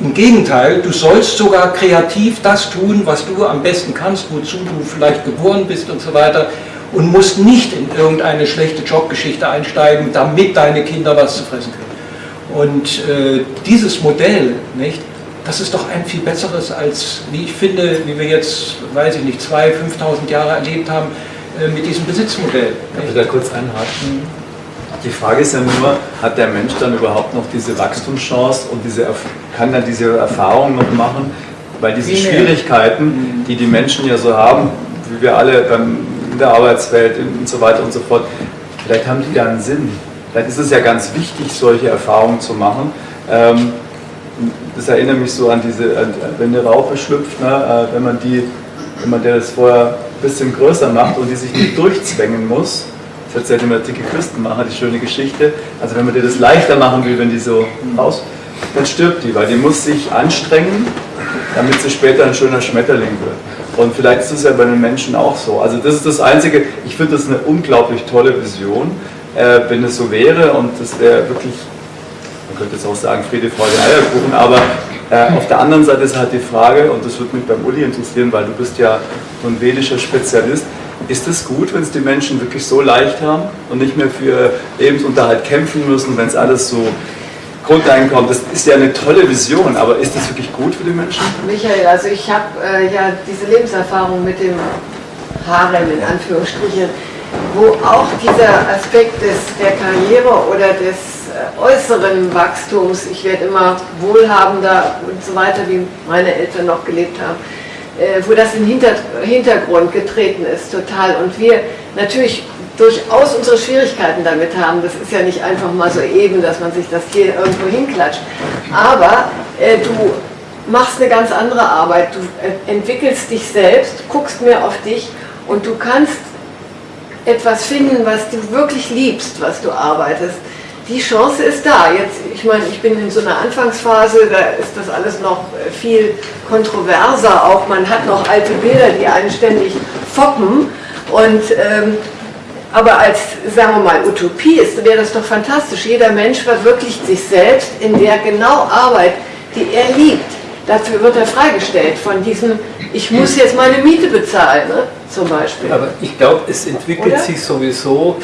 Im Gegenteil, du sollst sogar kreativ das tun, was du am besten kannst, wozu du vielleicht geboren bist und so weiter und musst nicht in irgendeine schlechte Jobgeschichte einsteigen, damit deine Kinder was zu fressen kriegen. Und äh, dieses Modell, nicht, das ist doch ein viel besseres als, wie ich finde, wie wir jetzt, weiß ich nicht, 2.000, 5.000 Jahre erlebt haben äh, mit diesem Besitzmodell. Darf ich da kurz einhaken? Die Frage ist ja nur, hat der Mensch dann überhaupt noch diese Wachstumschance und diese, kann er diese Erfahrung noch machen? Weil diese. Schwierigkeiten, die die Menschen ja so haben, wie wir alle beim, in der Arbeitswelt und so weiter und so fort, vielleicht haben die ja einen Sinn. Vielleicht ist es ja ganz wichtig, solche Erfahrungen zu machen. Ähm, das erinnert mich so an diese, wenn eine Raupe schlüpft, ne, äh, wenn man die, wenn man der das vorher ein bisschen größer macht und die sich nicht durchzwängen muss, Das erzählt immer dicke Küstenmacher, die schöne Geschichte. Also wenn man dir das leichter machen will, wenn die so raus, dann stirbt die, weil die muss sich anstrengen, damit sie später ein schöner Schmetterling wird. Und vielleicht ist es ja bei den Menschen auch so. Also das ist das Einzige, ich finde das eine unglaublich tolle Vision, äh, wenn es so wäre und das wäre wirklich, man könnte jetzt auch sagen Friede, Freude, Eierkuchen, aber äh, auf der anderen Seite ist halt die Frage, und das würde mich beim Uli interessieren, weil du bist ja so ein vedischer Spezialist, ist es gut, wenn es die Menschen wirklich so leicht haben und nicht mehr für Lebensunterhalt kämpfen müssen, wenn es alles so Grundeinkommen, das ist ja eine tolle Vision, aber ist das wirklich gut für die Menschen? Michael, also ich habe äh, ja diese Lebenserfahrung mit dem Harem in Anführungsstrichen, wo auch dieser Aspekt des, der Karriere oder des äh, äußeren Wachstums, ich werde immer wohlhabender und so weiter, wie meine Eltern noch gelebt haben, wo das in den Hintergrund getreten ist, total. Und wir natürlich durchaus unsere Schwierigkeiten damit haben. Das ist ja nicht einfach mal so eben, dass man sich das hier irgendwo hinklatscht. Aber äh, du machst eine ganz andere Arbeit. Du äh, entwickelst dich selbst, guckst mehr auf dich und du kannst etwas finden, was du wirklich liebst, was du arbeitest. Die Chance ist da. Jetzt, ich meine, ich bin in so einer Anfangsphase, da ist das alles noch äh, viel kontroverser. Auch man hat noch alte Bilder, die einen ständig foppen. Und ähm, aber als, sagen wir mal, Utopie ist, wäre das doch fantastisch. Jeder Mensch verwirklicht sich selbst in der genau Arbeit, die er liebt. Dafür wird er freigestellt von diesem, ich muss jetzt meine Miete bezahlen, ne? zum Beispiel. Aber ich glaube, es entwickelt Oder? sich sowieso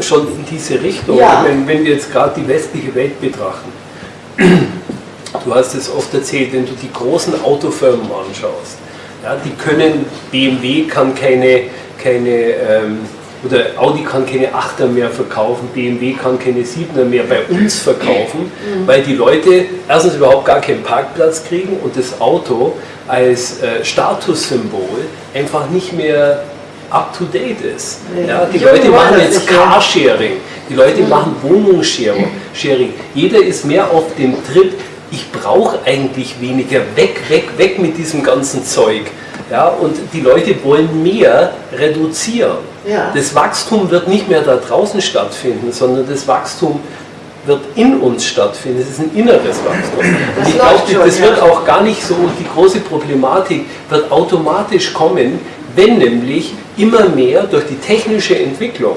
schon in diese Richtung, ja. wenn, wenn wir jetzt gerade die westliche Welt betrachten. Du hast es oft erzählt, wenn du die großen Autofirmen anschaust, ja, die können, BMW kann keine, keine ähm, oder Audi kann keine 8er mehr verkaufen, BMW kann keine 7er mehr bei uns verkaufen, mhm. weil die Leute erstens überhaupt gar keinen Parkplatz kriegen und das Auto als äh, Statussymbol einfach nicht mehr up to date ist. Ja, die Leute machen jetzt Carsharing, die Leute machen Wohnungssharing. Jeder ist mehr auf dem Trip, ich brauche eigentlich weniger, weg, weg, weg mit diesem ganzen Zeug. Ja, und die Leute wollen mehr reduzieren. Ja. Das Wachstum wird nicht mehr da draußen stattfinden, sondern das Wachstum wird in uns stattfinden. Es ist ein inneres Wachstum. Das ich glaube, das wird auch gar nicht so, die große Problematik wird automatisch kommen, wenn nämlich immer mehr durch die technische Entwicklung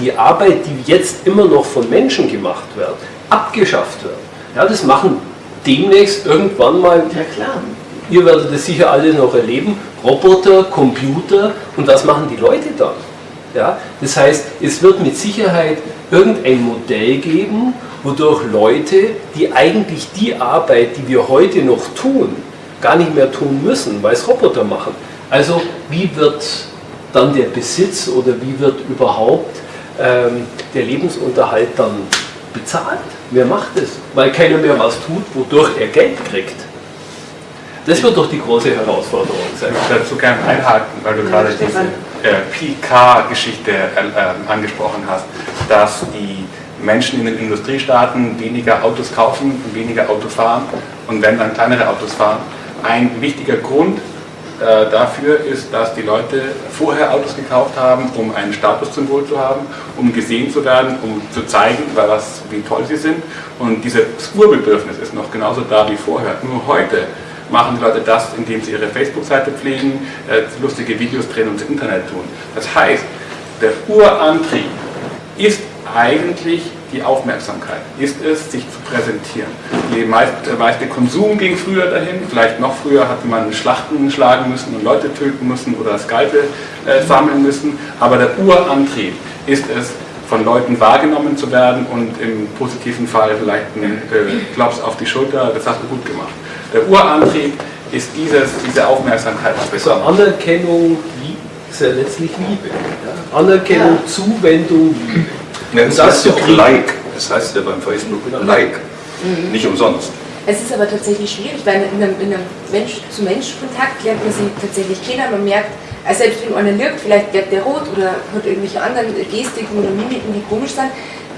die Arbeit, die jetzt immer noch von Menschen gemacht wird, abgeschafft wird. Ja, das machen demnächst irgendwann mal ja, klar. Ihr werdet es sicher alle noch erleben. Roboter, Computer und was machen die Leute dann? Ja? Das heißt, es wird mit Sicherheit irgendein Modell geben, wodurch Leute, die eigentlich die Arbeit, die wir heute noch tun, gar nicht mehr tun müssen, weil es Roboter machen. Also wie wird dann der Besitz oder wie wird überhaupt ähm, der Lebensunterhalt dann bezahlt? Wer macht es? Weil keiner mehr was tut, wodurch er Geld kriegt. Das wird doch die große Herausforderung sein. Ich würde dazu gerne einhaken, weil du gerade diese äh, PK-Geschichte äh, angesprochen hast, dass die Menschen in den Industriestaaten weniger Autos kaufen und weniger Auto fahren und wenn dann kleinere Autos fahren. Ein wichtiger Grund äh, dafür ist, dass die Leute vorher Autos gekauft haben, um ein Statussymbol zu haben, um gesehen zu werden, um zu zeigen, was, wie toll sie sind. Und dieses Urbedürfnis ist noch genauso da wie vorher. Nur heute machen die Leute das, indem sie ihre Facebook-Seite pflegen, äh, lustige Videos drehen und ins Internet tun. Das heißt, der Urantrieb ist eigentlich die Aufmerksamkeit, ist es, sich zu präsentieren. Die meiste, der meiste Konsum ging früher dahin, vielleicht noch früher hatte man Schlachten schlagen müssen und Leute töten müssen oder Skalpe äh, sammeln müssen, aber der Urantrieb ist es, von Leuten wahrgenommen zu werden und im positiven Fall vielleicht einen äh, Klaps auf die Schulter, das hast du gut gemacht. Der Urantrieb ist dieses, diese Aufmerksamkeit. Also Anerkennung ist ja letztlich Liebe. Ja? Anerkennung, ja. Zuwendung, Liebe. Ja, das, heißt ja auch Like. Das heißt ja beim Facebook Like. Mhm. Nicht umsonst. Es ist aber tatsächlich schwierig, weil in einem, in einem Mensch-zu-Mensch-Kontakt lernt man sie tatsächlich kennen. Man merkt, also selbst wenn einer lügt, vielleicht wird der rot oder hat irgendwelche anderen Gestiken oder Mimiken, die komisch sind.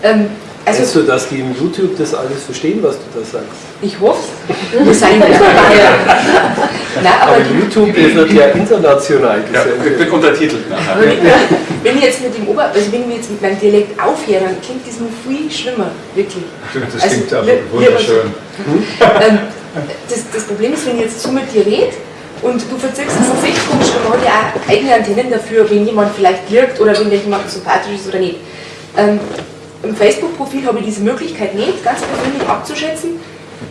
Ähm, also, Denkst du, dass die im YouTube das alles verstehen, was du da sagst? Ich hoffe es. Sind aber, aber YouTube wird ja international gesendet. Ja, wird untertitelt nachher. Wenn ich jetzt mit dem Ober, also wenn ich jetzt mit meinem Dialekt aufhöre, dann klingt das noch viel schlimmer, wirklich. Das Also, klingt aber wunderschön. Ähm, das, das Problem ist, wenn ich jetzt so mit dir rede und du verziehst es auf echt komisch man hat ja auch eigene Antennen dafür, wenn jemand vielleicht wirkt oder wenn jemand sympathisch ist oder nicht. Ähm, Im Facebook-Profil habe ich diese Möglichkeit nicht, ganz persönlich abzuschätzen,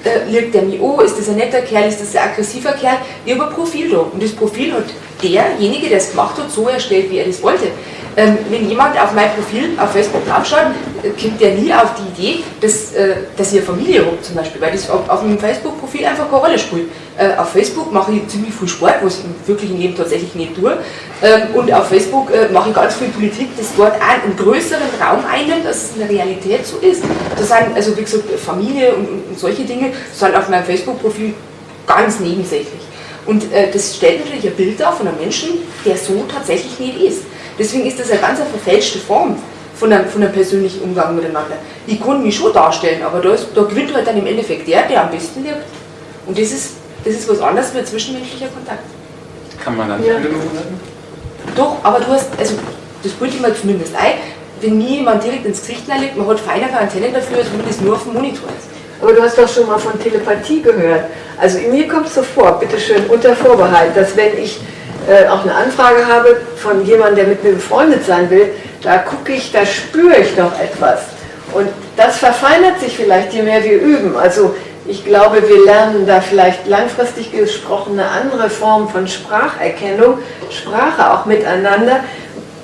äh, liegt der mir an, ist das ein netter Kerl, ist das ein aggressiver Kerl, ich habe ein Profil da und das Profil hat derjenige, der es gemacht hat, so erstellt, wie er das wollte. Ähm, wenn jemand auf mein Profil auf Facebook draufschaut, kommt der nie auf die Idee, dass, äh, dass ich eine Familie habe zum Beispiel, weil das auf, auf dem Facebook-Profil einfach keine Rolle spielt. Äh, auf Facebook mache ich ziemlich viel Sport, was ich im wirklichen Leben tatsächlich nicht tue. Ähm, und auf Facebook äh, mache ich ganz viel Politik, das dort auch einen größeren Raum einnimmt, als es in der Realität so ist. Das sind, also wie gesagt, Familie und, und, und solche Dinge sind auf meinem Facebook-Profil ganz nebensächlich. Und äh, das stellt natürlich ein Bild dar von einem Menschen, der so tatsächlich nicht ist. Deswegen ist das eine ganz eine verfälschte Form von einem, von einem persönlichen Umgang miteinander. Ich kann mich schon darstellen, aber da, ist, da gewinnt halt dann im Endeffekt der, der am besten wirkt. Und das ist, das ist was anderes wie ein zwischenmenschlicher Kontakt. Kann man dann Ja. Doch, aber du hast, also das bildet mir zumindest ein, wenn mir jemand direkt ins Gesicht legt, man hat feinere Antennen dafür, als wenn das nur auf dem Monitor ist. Aber du hast doch schon mal von Telepathie gehört. Also mir kommt es so vor, bitteschön, unter Vorbehalt, dass wenn ich äh, auch eine Anfrage habe von jemandem, der mit mir befreundet sein will, da gucke ich, da spüre ich doch etwas. Und das verfeinert sich vielleicht, je mehr wir üben. Also ich glaube, wir lernen da vielleicht langfristig gesprochen eine andere Form von Spracherkennung, Sprache auch miteinander.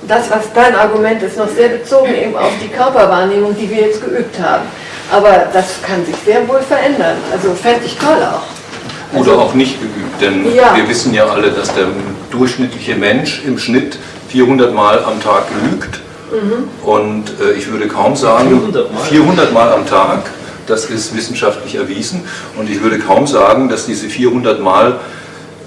Das, was dein Argument ist, noch sehr bezogen eben auf die Körperwahrnehmung, die wir jetzt geübt haben. Aber das kann sich sehr wohl verändern. Also fände ich toll auch. Oder auch nicht geübt, denn Ja. wir wissen ja alle, dass der durchschnittliche Mensch im Schnitt 400 Mal am Tag lügt. Mhm. Und äh, ich würde kaum sagen, 400 Mal? 400 Mal am Tag, das ist wissenschaftlich erwiesen. Und ich würde kaum sagen, dass diese 400 Mal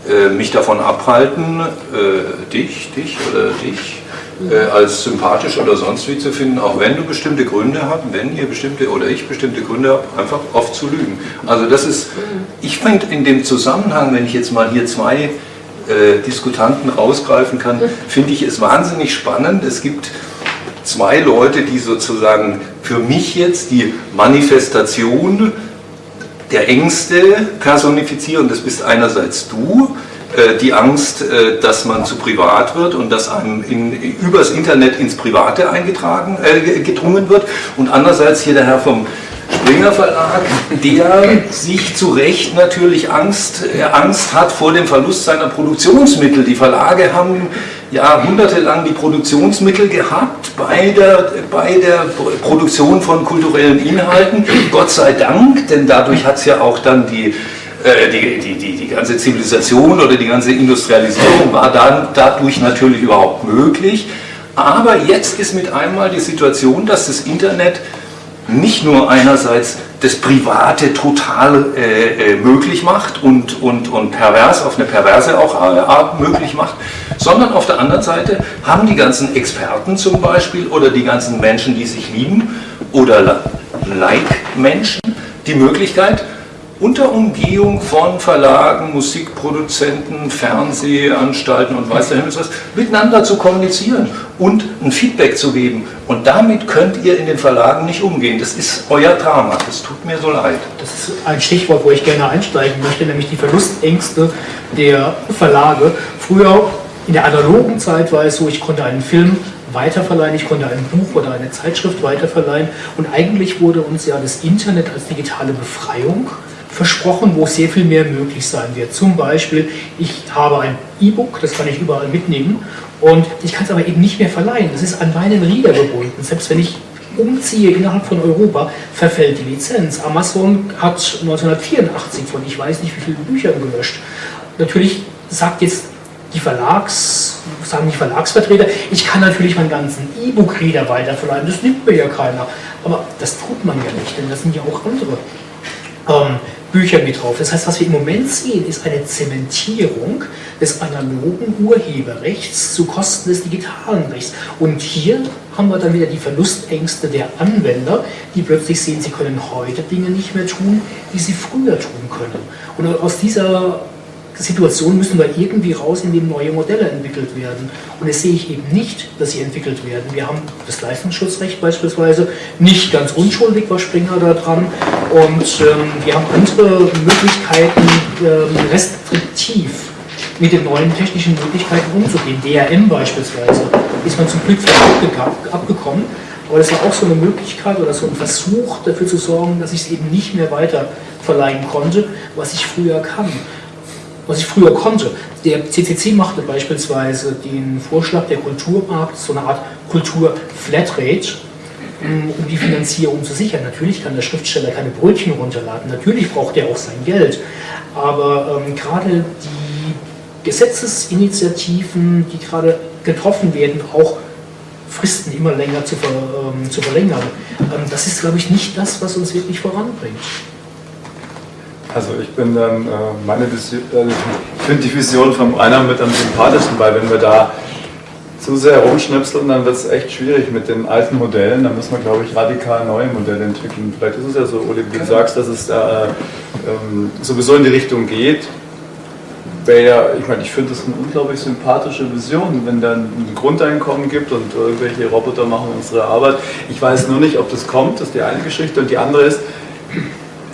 äh, mich davon abhalten, äh, dich, dich oder dich äh, als sympathisch oder sonst wie zu finden, auch wenn du bestimmte Gründe hast, wenn ihr bestimmte oder ich bestimmte Gründe habt, einfach oft zu lügen. Also das ist, ich finde in dem Zusammenhang, wenn ich jetzt mal hier zwei äh, Diskutanten rausgreifen kann, finde ich es wahnsinnig spannend. Es gibt zwei Leute, die sozusagen für mich jetzt die Manifestation der Ängste personifizieren. Das bist einerseits du, die Angst, äh, dass man zu privat wird und dass einem in, übers Internet ins Private eingetragen, äh, gedrungen wird. Und andererseits hier der Herr vom Springer Verlag, der sich zu Recht natürlich Angst, äh, Angst hat vor dem Verlust seiner Produktionsmittel. Die Verlage haben jahrhundertelang die Produktionsmittel gehabt bei der, bei der Produktion von kulturellen Inhalten. Gott sei Dank, denn dadurch hat es ja auch dann die, äh, die, die, die, die ganze Zivilisation oder die ganze Industrialisierung war dann dadurch natürlich überhaupt möglich. Aber jetzt ist mit einmal die Situation, dass das Internet nicht nur einerseits das Private total äh, äh, möglich macht und, und, und pervers auf eine perverse auch äh, Art möglich macht, sondern auf der anderen Seite haben die ganzen Experten zum Beispiel oder die ganzen Menschen, die sich lieben oder Like-Menschen die Möglichkeit, unter Umgehung von Verlagen, Musikproduzenten, Fernsehanstalten und weiß der Himmel was, miteinander zu kommunizieren und ein Feedback zu geben. Und damit könnt ihr in den Verlagen nicht umgehen. Das ist euer Drama. Das tut mir so leid. Das ist ein Stichwort, wo ich gerne einsteigen möchte, nämlich die Verlustängste der Verlage. Früher, in der analogen Zeit, war es so, ich konnte einen Film weiterverleihen, ich konnte ein Buch oder eine Zeitschrift weiterverleihen und eigentlich wurde uns ja das Internet als digitale Befreiung versprochen, wo sehr viel mehr möglich sein wird. Zum Beispiel, ich habe ein E-Book, das kann ich überall mitnehmen und ich kann es aber eben nicht mehr verleihen. Das ist an meinen Reader gebunden. Selbst wenn ich umziehe innerhalb von Europa, verfällt die Lizenz. Amazon hat 1984 von ich weiß nicht wie vielen Büchern gelöscht. Natürlich sagt jetzt die Verlags, sagen die Verlagsvertreter, ich kann natürlich meinen ganzen E-Book-Reader weiterverleihen, das nimmt mir ja keiner. Aber das tut man ja nicht, denn das sind ja auch andere ähm, Bücher mit drauf. Das heißt, was wir im Moment sehen, ist eine Zementierung des analogen Urheberrechts zu Kosten des digitalen Rechts. Und hier haben wir dann wieder die Verlustängste der Anwender, die plötzlich sehen, sie können heute Dinge nicht mehr tun, die sie früher tun können. Und aus dieser Situationen müssen wir irgendwie raus, in denen neue Modelle entwickelt werden. Und das sehe ich eben nicht, dass sie entwickelt werden. Wir haben das Leistungsschutzrecht beispielsweise, nicht ganz unschuldig war Springer da dran. Und ähm, wir haben andere Möglichkeiten, ähm, restriktiv mit den neuen technischen Möglichkeiten umzugehen. DRM beispielsweise ist man zum Glück abgekommen. Aber das war auch so eine Möglichkeit oder so ein Versuch dafür zu sorgen, dass ich es eben nicht mehr weiter verleihen konnte, was ich früher kann was ich früher konnte. Der CCC machte beispielsweise den Vorschlag der Kulturmarkt, so eine Art Kultur-Flatrate, um die Finanzierung zu sichern. Natürlich kann der Schriftsteller keine Brötchen runterladen, natürlich braucht er auch sein Geld, aber ähm, gerade die Gesetzesinitiativen, die gerade getroffen werden, auch Fristen immer länger zu, ver, ähm, zu verlängern, ähm, das ist, glaube ich, nicht das, was uns wirklich voranbringt. Also ich bin dann, äh, meine Vision, äh, ich finde die Vision vom Rainer mit am sympathischsten, weil wenn wir da zu sehr rumschnipseln, dann wird es echt schwierig mit den alten Modellen. Da muss man, glaube ich, radikal neue Modelle entwickeln. Vielleicht ist es ja so, Uli, wie du sagst, dass es da ähm, sowieso in die Richtung geht. Wäre ja, ich meine, ich finde das eine unglaublich sympathische Vision, wenn dann ein Grundeinkommen gibt und irgendwelche Roboter machen unsere Arbeit. Ich weiß nur nicht, ob das kommt, das ist die eine Geschichte. Und die andere ist,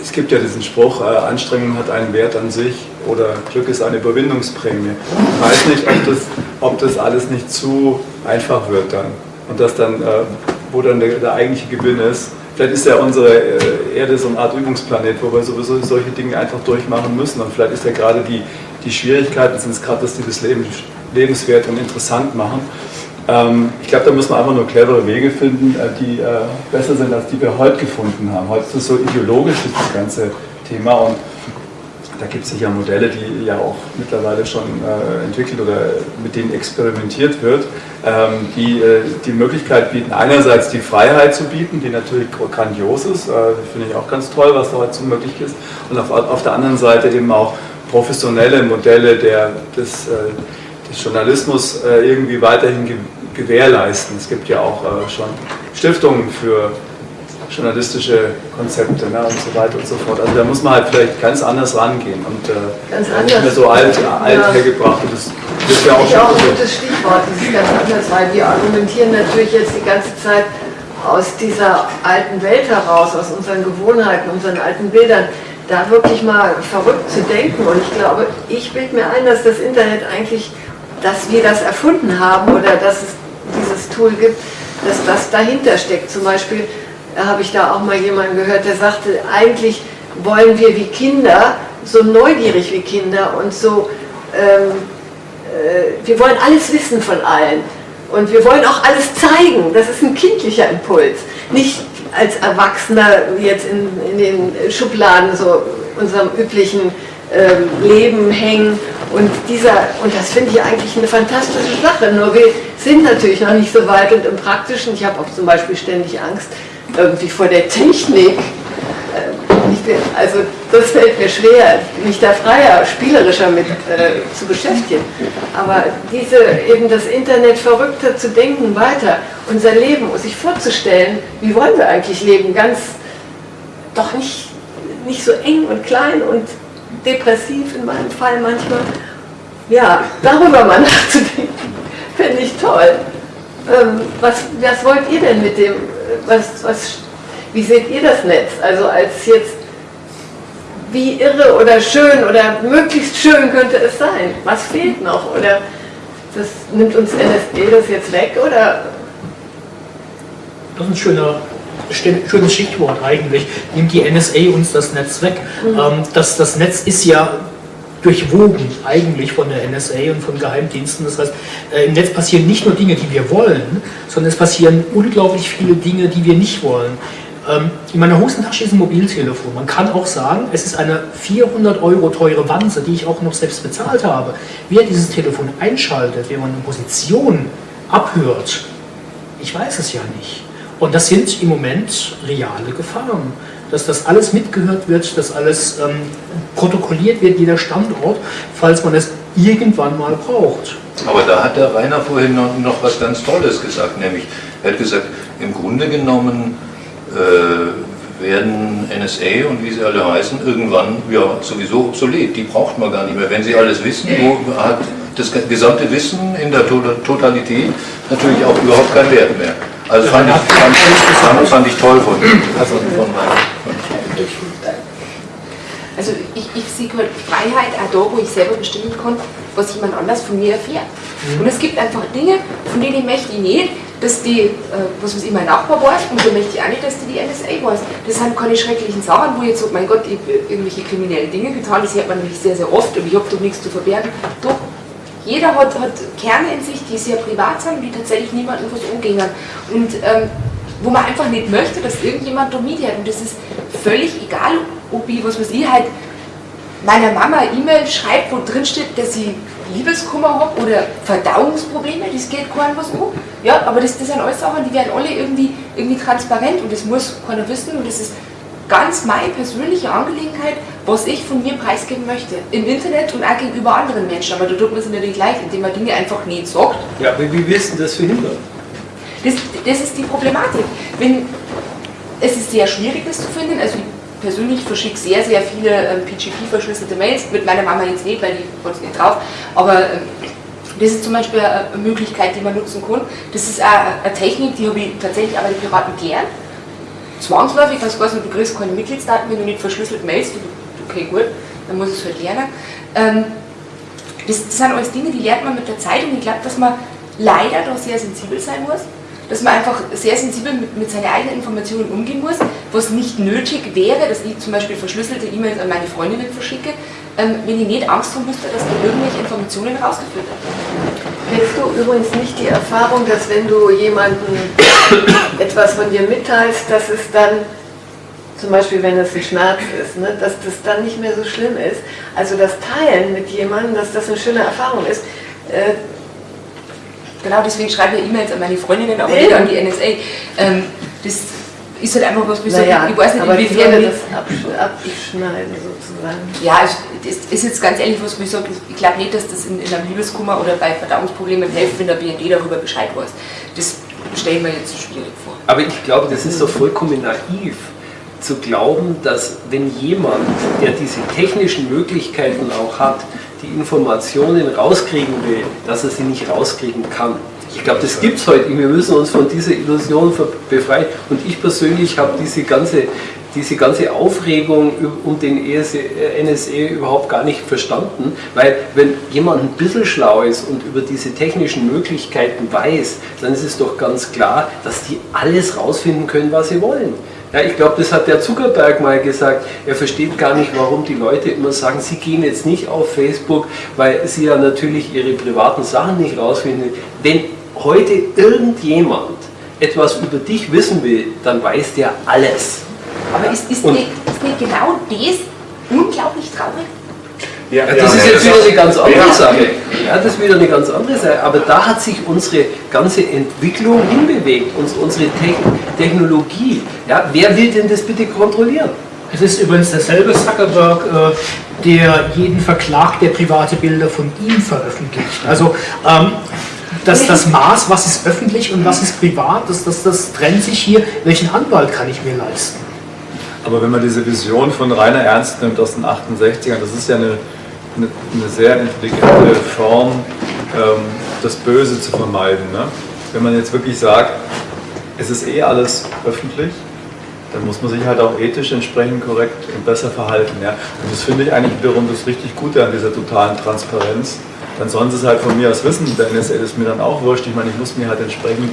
es gibt ja diesen Spruch, äh, Anstrengung hat einen Wert an sich oder Glück ist eine Überwindungsprämie. Ich weiß nicht, ob das, ob das alles nicht zu einfach wird dann und dass dann, äh, wo dann der, der, eigentliche Gewinn ist. Vielleicht ist ja unsere äh, Erde so eine Art Übungsplanet, wo wir sowieso solche Dinge einfach durchmachen müssen und vielleicht ist ja gerade die, die Schwierigkeiten sind es gerade, dass die das Leben lebenswert und interessant machen. Ähm, ich glaube, da muss man einfach nur clevere Wege finden, äh, die äh, besser sind, als die wir heute gefunden haben. Heute ist es so ideologisch, das ganze Thema. Und da gibt es sicher Modelle, die ja auch mittlerweile schon äh, entwickelt oder mit denen experimentiert wird, ähm, die die Möglichkeit bieten, einerseits die Freiheit zu bieten, die natürlich grandios ist, finde ich auch ganz toll, was da heute so möglich ist, und auf, auf der anderen Seite eben auch professionelle Modelle der, des, des Journalismus irgendwie weiterhin gewährleisten. Es gibt ja auch äh, schon Stiftungen für journalistische Konzepte ne, und so weiter und so fort. Also da muss man halt vielleicht ganz anders rangehen und äh, nicht mehr so alt, alt ja. hergebracht. Und das wird ja auch auch ein gutes Stichwort, das ist ganz anders, weil wir argumentieren natürlich jetzt die ganze Zeit aus dieser alten Welt heraus, aus unseren Gewohnheiten, unseren alten Bildern, da wirklich mal verrückt zu denken. Und ich glaube, ich bilde mir ein, dass das Internet eigentlich, dass wir das erfunden haben oder dass es dieses Tool gibt, dass das dahinter steckt. Zum Beispiel äh, habe ich da auch mal jemanden gehört, der sagte, eigentlich wollen wir wie Kinder, so neugierig wie Kinder und so, ähm, äh, wir wollen alles wissen von allen. Und wir wollen auch alles zeigen. Das ist ein kindlicher Impuls. Nicht als Erwachsener jetzt in, in den Schubladen so unserem üblichen Leben hängen. Und, dieser, und das finde ich eigentlich eine fantastische Sache. Nur wir sind natürlich noch nicht so weit und im Praktischen, ich habe auch zum Beispiel ständig Angst irgendwie vor der Technik. Ähm, also das fällt mir schwer, mich da freier, spielerischer mit äh, zu beschäftigen. Aber diese eben das Internet verrückter zu denken weiter, unser Leben, sich vorzustellen, wie wollen wir eigentlich leben, ganz doch nicht, nicht so eng und klein und depressiv in meinem Fall manchmal. Ja, darüber mal nachzudenken, finde ich toll. Ähm, was, was wollt ihr denn mit dem, was, was, wie seht ihr das Netz? Also als jetzt, wie irre oder schön oder möglichst schön könnte es sein? Was fehlt noch? Oder das nimmt uns NSD das jetzt weg? Oder? Das ist ein schöner schönes Stichwort eigentlich, nimmt die NSA uns das Netz weg. Mhm. Ähm, das, das Netz ist ja durchwogen eigentlich von der NSA und von Geheimdiensten. Das heißt, äh, im Netz passieren nicht nur Dinge, die wir wollen, sondern es passieren unglaublich viele Dinge, die wir nicht wollen. Ähm, in meiner Hosentasche ist ein Mobiltelefon. Man kann auch sagen, es ist eine 400 Euro teure Wanze, die ich auch noch selbst bezahlt habe. Wer dieses Telefon einschaltet, wer man eine Position abhört, ich weiß es ja nicht. Und das sind im Moment reale Gefahren. Dass das alles mitgehört wird, dass alles ähm, protokolliert wird, jeder Standort, falls man es irgendwann mal braucht. Aber da hat der Rainer vorhin noch, noch was ganz Tolles gesagt, nämlich er hat gesagt, im Grunde genommen äh, werden NSA und wie sie alle heißen irgendwann ja sowieso obsolet. Die braucht man gar nicht mehr. Wenn sie alles wissen, wo hat das gesamte Wissen in der Totalität natürlich auch überhaupt keinen Wert mehr. Also fand ich, fand, fand, fand ich toll von, also von Also ich, ich sehe halt Freiheit auch da, wo ich selber bestimmen kann, was jemand anders von mir erfährt. Mhm. Und es gibt einfach Dinge, von denen möchte ich nicht, dass die, äh, was weiß ich, mein Nachbar weiß und da möchte ich auch nicht, dass die die NSA weiß. Das sind keine schrecklichen Sachen, wo ich jetzt sage, mein Gott, ich habe irgendwelche kriminellen Dinge getan, das hört man nämlich sehr, sehr oft und ich habe doch nichts zu verbergen. Doch, jeder hat, hat Kerne in sich, die sehr privat sind die tatsächlich niemandem was umgehen. Und ähm, wo man einfach nicht möchte, dass irgendjemand da mithört. Und das ist völlig egal, ob ich, was weiß ich, halt meiner Mama E-Mail schreibt, wo drin steht, dass sie Liebeskummer habe oder Verdauungsprobleme, das geht keinem was um. Ja, aber das, das sind alles Sachen, die werden alle irgendwie, irgendwie transparent und das muss keiner wissen und das ist ganz meine persönliche Angelegenheit, was ich von mir preisgeben möchte. Im Internet und auch gegenüber anderen Menschen. Aber da tut man es natürlich leicht, indem man Dinge einfach nicht sagt. Ja, aber wie willst du das verhindern? Das, das ist die Problematik. Wenn, es ist sehr schwierig, das zu finden. Also ich persönlich verschicke sehr, sehr viele ähm, PGP-verschlüsselte Mails. Mit meiner Mama jetzt nicht, weil die es nicht drauf. Aber ähm, das ist zum Beispiel eine Möglichkeit, die man nutzen kann. Das ist auch eine Technik, die habe ich tatsächlich aber die Piraten gelernt zwangsläufig, das heißt, du kriegst keine Mitgliedsdaten, wenn du nicht verschlüsselt mailst, okay gut, dann muss es halt lernen. Ähm, das, das, sind alles Dinge, die lernt man mit der Zeit und ich glaube, dass man leider da sehr sensibel sein muss, dass man einfach sehr sensibel mit, mit seinen eigenen Informationen umgehen muss, was nicht nötig wäre, dass ich zum Beispiel verschlüsselte E-Mails an meine Freundinnen verschicke, ähm, wenn ich nicht Angst haben müsste, dass da irgendwelche Informationen rausgeführt werden. Kennst du übrigens nicht die Erfahrung, dass wenn du jemandem etwas von dir mitteilst, dass es dann, zum Beispiel wenn es ein Schmerz ist, ne, dass das dann nicht mehr so schlimm ist? Also das Teilen mit jemandem, dass das eine schöne Erfahrung ist. Äh, genau, deswegen schreibe ich E-Mails an meine Freundinnen, aber nicht an die NSA. Ähm, das ist halt einfach was, wie naja, ich weiß nicht, aber inwiefern das abschneiden sozusagen. Ja, das ist jetzt ganz ehrlich was, ich sage, ich glaube nicht, dass das in, in, einem Liebeskummer oder bei Verdauungsproblemen hilft, wenn der BND darüber Bescheid weiß. Das stelle ich mir jetzt so schwierig vor. Aber ich glaube, das ist doch vollkommen naiv zu glauben, dass wenn jemand, der diese technischen Möglichkeiten auch hat, die Informationen rauskriegen will, dass er sie nicht rauskriegen kann. Ich glaube, das gibt es heute. Wir müssen uns von dieser Illusion befreien. Und ich persönlich habe diese ganze, diese ganze Aufregung um den NSA e überhaupt gar nicht verstanden, weil wenn jemand ein bisschen schlau ist und über diese technischen Möglichkeiten weiß, dann ist es doch ganz klar, dass die alles rausfinden können, was sie wollen. Ja, ich glaube, das hat der Zuckerberg mal gesagt. Er versteht gar nicht, warum die Leute immer sagen, sie gehen jetzt nicht auf Facebook, weil sie ja natürlich ihre privaten Sachen nicht rausfinden. Wenn heute irgendjemand etwas über dich wissen will, dann weiß der alles. Aber ist, ist, nicht, ist nicht genau das unglaublich traurig? Ja, ja, das ist jetzt wieder eine ganz andere Sache. Ja, das ist wieder eine ganz andere Sache. Aber da hat sich unsere ganze Entwicklung hinbewegt, unsere Technologie. Ja, wer will denn das bitte kontrollieren? Es ist übrigens derselbe Zuckerberg, äh, der jeden verklagt, der private Bilder von ihm veröffentlicht. Also ähm, das, das Maß, was ist öffentlich und was ist privat, das, das, das trennt sich hier. Welchen Anwalt kann ich mir leisten? Aber wenn man diese Vision von Rainer Ernst nimmt aus den 68ern, das ist ja eine, eine, eine sehr intelligente Form, ähm, das Böse zu vermeiden. Ne? Wenn man jetzt wirklich sagt, es ist eh alles öffentlich, dann muss man sich halt auch ethisch entsprechend korrekt und besser verhalten. Ja? Und das finde ich eigentlich wiederum das richtig Gute an dieser totalen Transparenz dann sollen sie es halt von mir aus wissen. Der NSL ist mir dann auch wurscht. Ich meine, ich muss mich halt entsprechend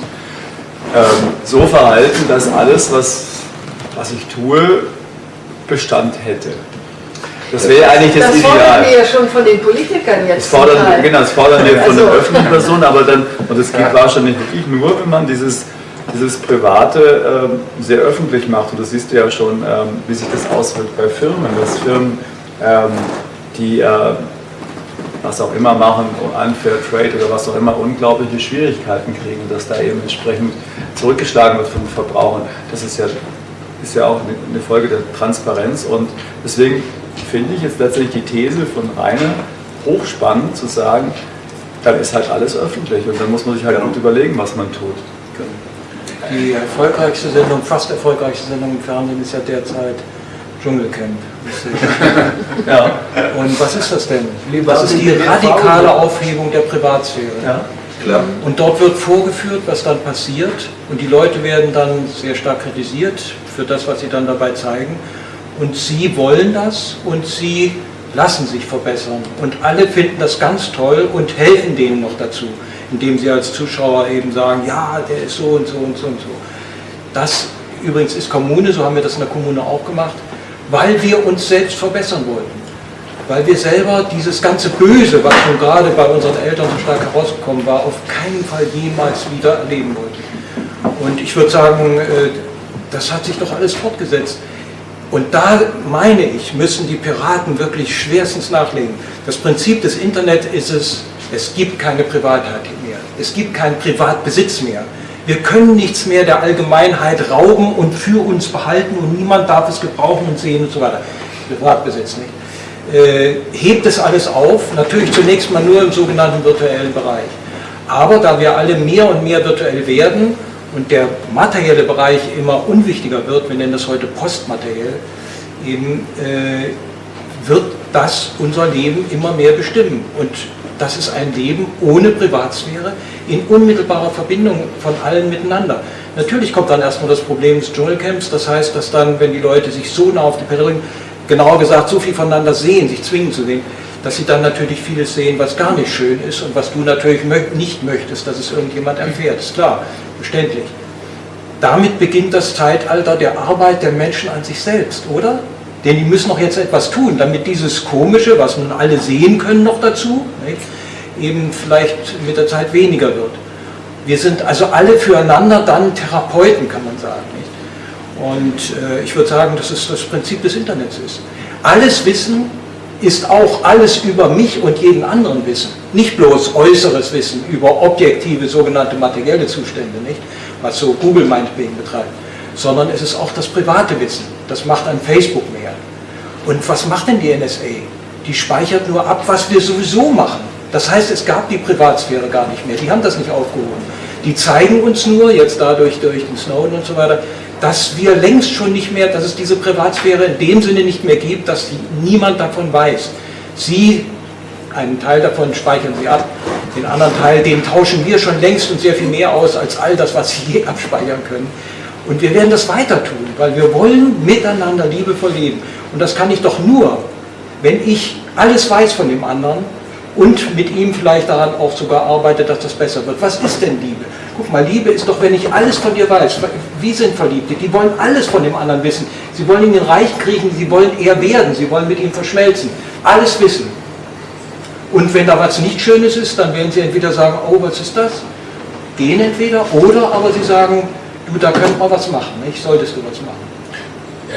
ähm, so verhalten, dass alles, was, was ich tue, Bestand hätte. Das wäre eigentlich das, das Ideal. Das fordern wir ja schon von den Politikern jetzt. Das fordern, genau, das fordern wir von also, den öffentlichen Personen, aber dann, und das geht ja. wahrscheinlich wirklich nur, wenn man dieses, dieses Private ähm, sehr öffentlich macht. Und das siehst du ja schon, ähm, wie sich das auswirkt bei Firmen. Dass Firmen, ähm, die äh, was auch immer machen, Unfair Trade oder was auch immer, unglaubliche Schwierigkeiten kriegen, dass da eben entsprechend zurückgeschlagen wird von den Verbrauchern. Das ist ja, ist ja auch eine Folge der Transparenz und deswegen finde ich jetzt letztlich die These von Rainer hochspannend zu sagen, dann ist halt alles öffentlich und dann muss man sich halt gut überlegen, was man tut. Die erfolgreichste Sendung, fast erfolgreichste Sendung im Fernsehen ist ja derzeit Dschungelcamp. ja. Und was ist das denn? Das ist die radikale Aufhebung der Privatsphäre. Ja. Klar. Und dort wird vorgeführt, was dann passiert. Und die Leute werden dann sehr stark kritisiert für das, was sie dann dabei zeigen. Und sie wollen das und sie lassen sich verbessern. Und alle finden das ganz toll und helfen denen noch dazu, indem sie als Zuschauer eben sagen, ja, der ist so und so und so und so. Das übrigens ist Kommune, so haben wir das in der Kommune auch gemacht, weil wir uns selbst verbessern wollten weil wir selber dieses ganze Böse, was schon gerade bei unseren Eltern so stark herausgekommen war, auf keinen Fall jemals wieder erleben wollten. Und ich würde sagen, äh, das hat sich doch alles fortgesetzt. Und da meine ich, müssen die Piraten wirklich schwerstens nachlegen. Das Prinzip des Internet ist es, es gibt keine Privatheit mehr. Es gibt keinen Privatbesitz mehr. Wir können nichts mehr der Allgemeinheit rauben und für uns behalten und niemand darf es gebrauchen und sehen und so weiter. Privatbesitz nicht äh, hebt es alles auf, natürlich zunächst mal nur im sogenannten virtuellen Bereich. Aber da wir alle mehr und mehr virtuell werden und der materielle Bereich immer unwichtiger wird, wir nennen das heute postmateriell, eben äh, wird das unser Leben immer mehr bestimmen. Und das ist ein Leben ohne Privatsphäre, in unmittelbarer Verbindung von allen miteinander. Natürlich kommt dann erstmal das Problem des Dschungelcamps, das heißt, dass dann, wenn die Leute sich so nah auf die Perille genauer gesagt so viel voneinander sehen, sich zwingen zu sehen, dass sie dann natürlich vieles sehen, was gar nicht schön ist und was du natürlich nicht möchtest, dass es irgendjemand erfährt. Ist klar, verständlich. Damit beginnt das Zeitalter der Arbeit der Menschen an sich selbst, oder? Denn die müssen noch jetzt etwas tun, damit dieses Komische, was nun alle sehen können noch dazu, nicht, eben vielleicht mit der Zeit weniger wird. Wir sind also alle füreinander dann Therapeuten, kann man sagen. Und äh, ich würde sagen, dass es das Prinzip des Internets ist. Alles Wissen ist auch alles über mich und jeden anderen Wissen. Nicht bloß äußeres Wissen über objektive, sogenannte materielle Zustände, nicht? was so Google meinetwegen betreibt, sondern es ist auch das private Wissen. Das macht ein Facebook mehr. Und was macht denn die NSA? Die speichert nur ab, was wir sowieso machen. Das heißt, es gab die Privatsphäre gar nicht mehr. Die haben das nicht aufgehoben. Die zeigen uns nur, jetzt dadurch durch den Snowden und so weiter, dass wir längst schon nicht mehr, dass es diese Privatsphäre in dem Sinne nicht mehr gibt, dass niemand davon weiß. Sie, einen Teil davon speichern Sie ab, den anderen Teil, den tauschen wir schon längst und sehr viel mehr aus als all das, was Sie je abspeichern können. Und wir werden das weiter tun, weil wir wollen miteinander liebevoll leben. Und das kann ich doch nur, wenn ich alles weiß von dem anderen und mit ihm vielleicht daran auch sogar arbeite, dass das besser wird. Was ist denn Liebe? Guck mal, Liebe ist doch, wenn ich alles von dir weiß. Wie sind Verliebte? Die wollen alles von dem anderen wissen. Sie wollen ihn Reich kriegen, sie wollen er werden, sie wollen mit ihm verschmelzen. Alles wissen. Und wenn da was nicht Schönes ist, dann werden sie entweder sagen, oh, was ist das? Gehen entweder, oder aber sie sagen, du, da könnte man was machen, nicht? solltest du was machen.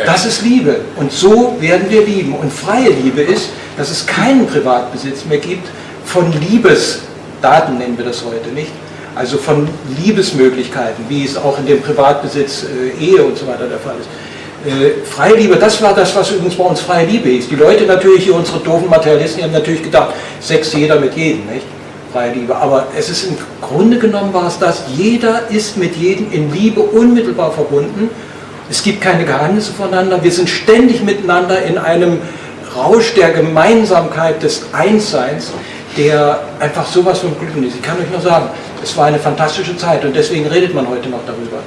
Das ist Liebe. Und so werden wir lieben. Und freie Liebe ist, dass es keinen Privatbesitz mehr gibt von Liebesdaten, nennen wir das heute nicht. Also von Liebesmöglichkeiten, wie es auch in dem Privatbesitz äh, Ehe und so weiter der Fall ist. Äh, freie Liebe, das war das, was übrigens bei uns freie Liebe ist. Die Leute natürlich, unsere doofen Materialisten, die haben natürlich gedacht, Sex jeder mit jedem, nicht? Freie Liebe. Aber es ist im Grunde genommen war es das, jeder ist mit jedem in Liebe unmittelbar verbunden. Es gibt keine Geheimnisse voneinander. Wir sind ständig miteinander in einem Rausch der Gemeinsamkeit des Einsseins, der einfach sowas von Glück ist. Ich kann euch nur sagen, es war eine fantastische Zeit und deswegen redet man heute noch darüber.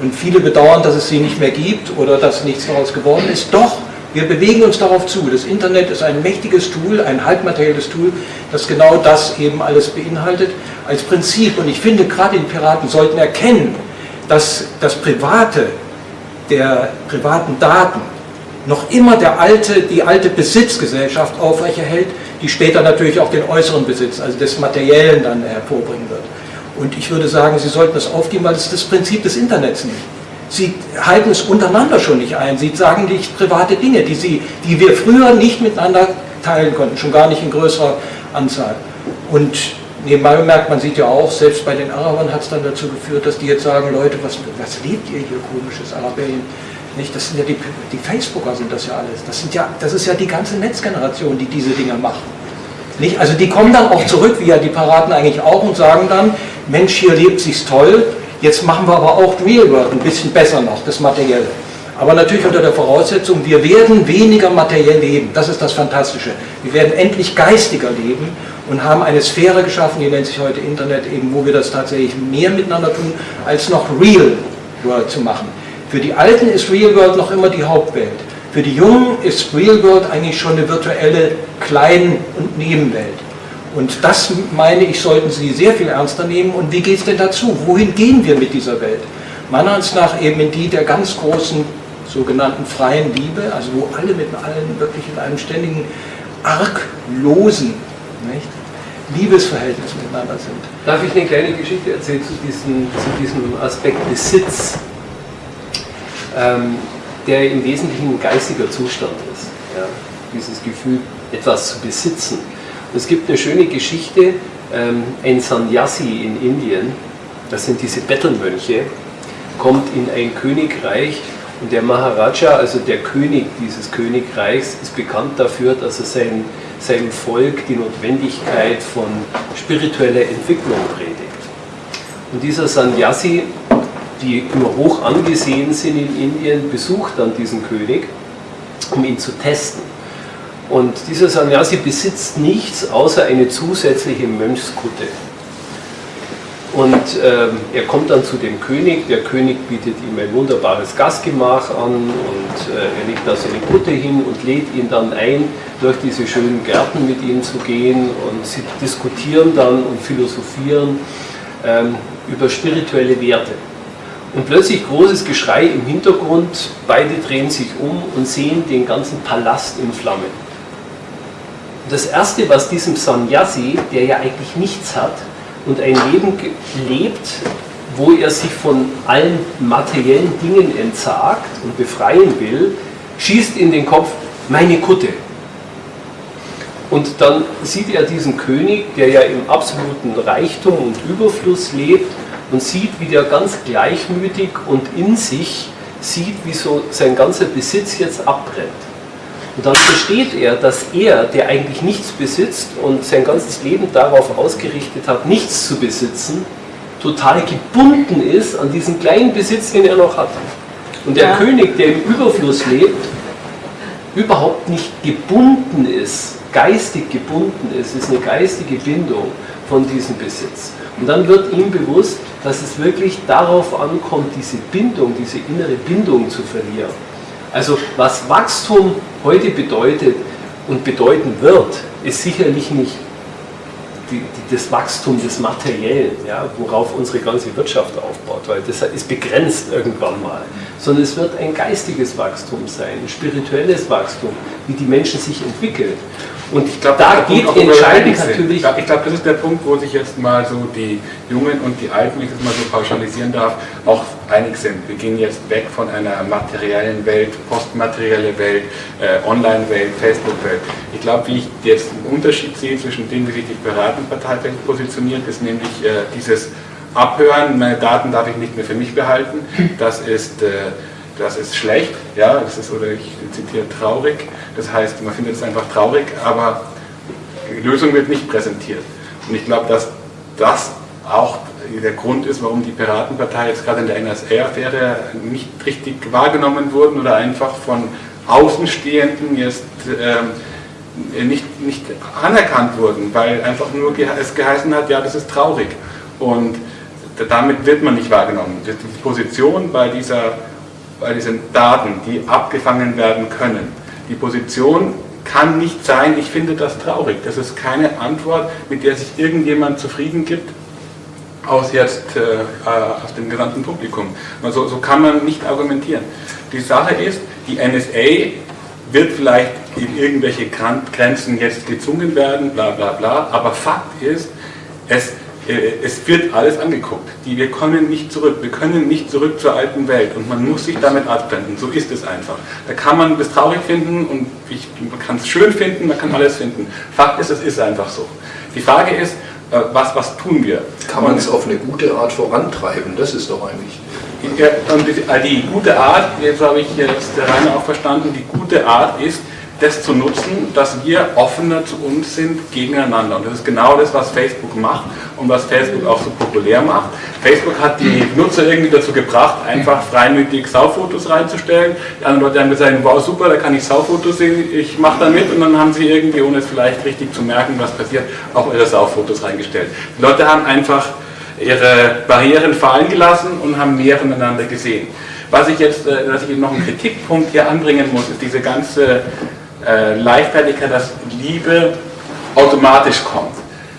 Und viele bedauern, dass es sie nicht mehr gibt oder dass nichts daraus geworden ist. Doch, wir bewegen uns darauf zu. Das Internet ist ein mächtiges Tool, ein halbmaterielles Tool, das genau das eben alles beinhaltet als Prinzip. Und ich finde, gerade die Piraten sollten erkennen, dass das Private der privaten Daten noch immer der alte, die alte Besitzgesellschaft aufrechterhält, die später natürlich auch den äußeren Besitz, also des Materiellen dann hervorbringen wird. Und ich würde sagen, Sie sollten das aufgeben, weil es das Prinzip des Internets nicht. Sie halten es untereinander schon nicht ein. Sie sagen nicht private Dinge, die, Sie, die wir früher nicht miteinander teilen konnten, schon gar nicht in größerer Anzahl. Und nebenbei bemerkt, man sieht ja auch, selbst bei den Arabern hat es dann dazu geführt, dass die jetzt sagen, Leute, was, was lebt ihr hier komisches Arabien? Nicht, das sind ja die, die Facebooker sind das ja alles. Das, sind ja, das ist ja die ganze Netzgeneration, die diese Dinge macht. Nicht? Also die kommen dann auch zurück, wie ja die Paraten eigentlich auch, und sagen dann, Mensch, hier lebt sich's toll, Jetzt machen wir aber auch Real World ein bisschen besser noch, das Materielle. Aber natürlich unter der Voraussetzung, wir werden weniger materiell leben. Das ist das Fantastische. Wir werden endlich geistiger leben und haben eine Sphäre geschaffen, die nennt sich heute Internet, eben, wo wir das tatsächlich mehr miteinander tun, als noch Real World zu machen. Für die Alten ist Real World noch immer die Hauptwelt. Für die Jungen ist Real World eigentlich schon eine virtuelle Klein- und Nebenwelt. Und das meine ich, sollten Sie sehr viel ernster nehmen. Und wie geht es denn dazu? Wohin gehen wir mit dieser Welt? Meiner Ansicht nach eben in die der ganz großen sogenannten freien Liebe, also wo alle mit allen wirklich in einem ständigen arglosen nicht, Liebesverhältnis miteinander sind. Darf ich eine kleine Geschichte erzählen zu diesem, zu diesem Aspekt Besitz, ähm, der im Wesentlichen ein geistiger Zustand ist. Ja? Dieses Gefühl, etwas zu besitzen. Und es gibt eine schöne Geschichte, ähm, ein Sannyasi in Indien, das sind diese Bettelmönche, kommt in ein Königreich und der Maharaja, also der König dieses Königreichs, ist bekannt dafür, dass er sein, seinem Volk die Notwendigkeit von spiritueller Entwicklung predigt. Und dieser Sannyasi, die immer hoch angesehen sind in Indien, besucht dann diesen König, um ihn zu testen. Und dieser Sannyasi besitzt nichts außer eine zusätzliche Mönchskutte. Und ähm, er kommt dann zu dem König, der König bietet ihm ein wunderbares Gastgemach an und äh, er legt da seine Kutte hin und lädt ihn dann ein, durch diese schönen Gärten mit ihm zu gehen und sie diskutieren dann und philosophieren ähm, über spirituelle Werte. Und plötzlich großes Geschrei im Hintergrund, beide drehen sich um und sehen den ganzen Palast in Flammen. Das Erste, was diesem Sannyasi, der ja eigentlich nichts hat, und ein Leben lebt, wo er sich von allen materiellen Dingen entsagt und befreien will, schießt in den Kopf meine Kutte. Und dann sieht er diesen König, der ja im absoluten Reichtum und Überfluss lebt und sieht, wie der ganz gleichmütig und in sich sieht, wie so sein ganzer Besitz jetzt abbrennt. Und dann versteht er, dass er, der eigentlich nichts besitzt und sein ganzes Leben darauf ausgerichtet hat, nichts zu besitzen, total gebunden ist an diesen kleinen Besitz, den er noch hat. Und der ja. König, der im Überfluss lebt, überhaupt nicht gebunden ist, geistig gebunden ist, ist eine geistige Bindung von diesem Besitz. Und dann wird ihm bewusst, dass es wirklich darauf ankommt, diese Bindung, diese innere Bindung zu verlieren. Also was Wachstum heute bedeutet und bedeuten wird, ist sicherlich nicht die, die, das Wachstum des Materiellen, ja, worauf unsere ganze Wirtschaft aufbaut, weil das ist begrenzt irgendwann mal, sondern es wird ein geistiges Wachstum sein, ein spirituelles Wachstum, wie die Menschen sich entwickeln. Und ich glaube, da geht entscheidend natürlich. Ich glaube, das ist der Punkt, wo sich jetzt mal so die Jungen und die Alten, wenn ich das mal so pauschalisieren darf, auch einig sind. Wir gehen jetzt weg von einer materiellen Welt, postmaterielle Welt, äh, Online-Welt, Facebook-Welt. Ich glaube, wie ich jetzt einen Unterschied sehe zwischen dem, wie sich die Piratenpartei positioniert, ist nämlich äh, dieses Abhören, meine Daten darf ich nicht mehr für mich behalten. Das ist, äh, das ist schlecht, ja, das ist, oder ich zitiere traurig. Das heißt, man findet es einfach traurig, aber die Lösung wird nicht präsentiert. Und ich glaube, dass das auch der Grund ist, warum die Piratenpartei jetzt gerade in der NSA-Affäre nicht richtig wahrgenommen wurden oder einfach von Außenstehenden jetzt ähm, nicht, nicht anerkannt wurden, weil einfach nur es geheißen hat, ja, das ist traurig. Und damit wird man nicht wahrgenommen. Die Position bei, dieser, bei diesen Daten, die abgefangen werden können, die Position kann nicht sein, ich finde das traurig. Das ist keine Antwort, mit der sich irgendjemand zufrieden gibt, aus jetzt äh, äh aus dem gesamten Publikum. Also, so kann man nicht argumentieren. Die Sache ist, die NSA wird vielleicht in irgendwelche Grenzen jetzt gezwungen werden, bla bla bla, aber Fakt ist, es, es wird alles angeguckt. Die, wir können nicht zurück, wir können nicht zurück zur alten Welt und man muss sich damit abwenden, so ist es einfach. Da kann man das traurig finden und ich, man kann es schön finden, man kann alles finden. Fakt ist, es ist einfach so. Die Frage ist, äh, was, was tun wir? Kann man es auf eine gute Art vorantreiben? Das ist doch eigentlich. Die, äh, die, gute Art, jetzt habe ich jetzt der Rainer auch verstanden, die gute Art ist, das zu nutzen, dass wir offener zu uns sind gegeneinander. Und das ist genau das, was Facebook macht und was Facebook auch so populär macht. Facebook hat die Nutzer irgendwie dazu gebracht, einfach freimütig Saufotos reinzustellen. Die anderen Leute haben gesagt, wow super, da kann ich Saufotos sehen, ich mache da mit und dann haben sie irgendwie, ohne es vielleicht richtig zu merken, was passiert, auch ihre Saufotos reingestellt. Die Leute haben einfach ihre Barrieren fallen gelassen und haben mehr voneinander gesehen. Was ich jetzt, äh, dass ich noch einen Kritikpunkt hier anbringen muss, ist diese ganze äh, Leichtfertigkeit, dass Liebe automatisch kommt.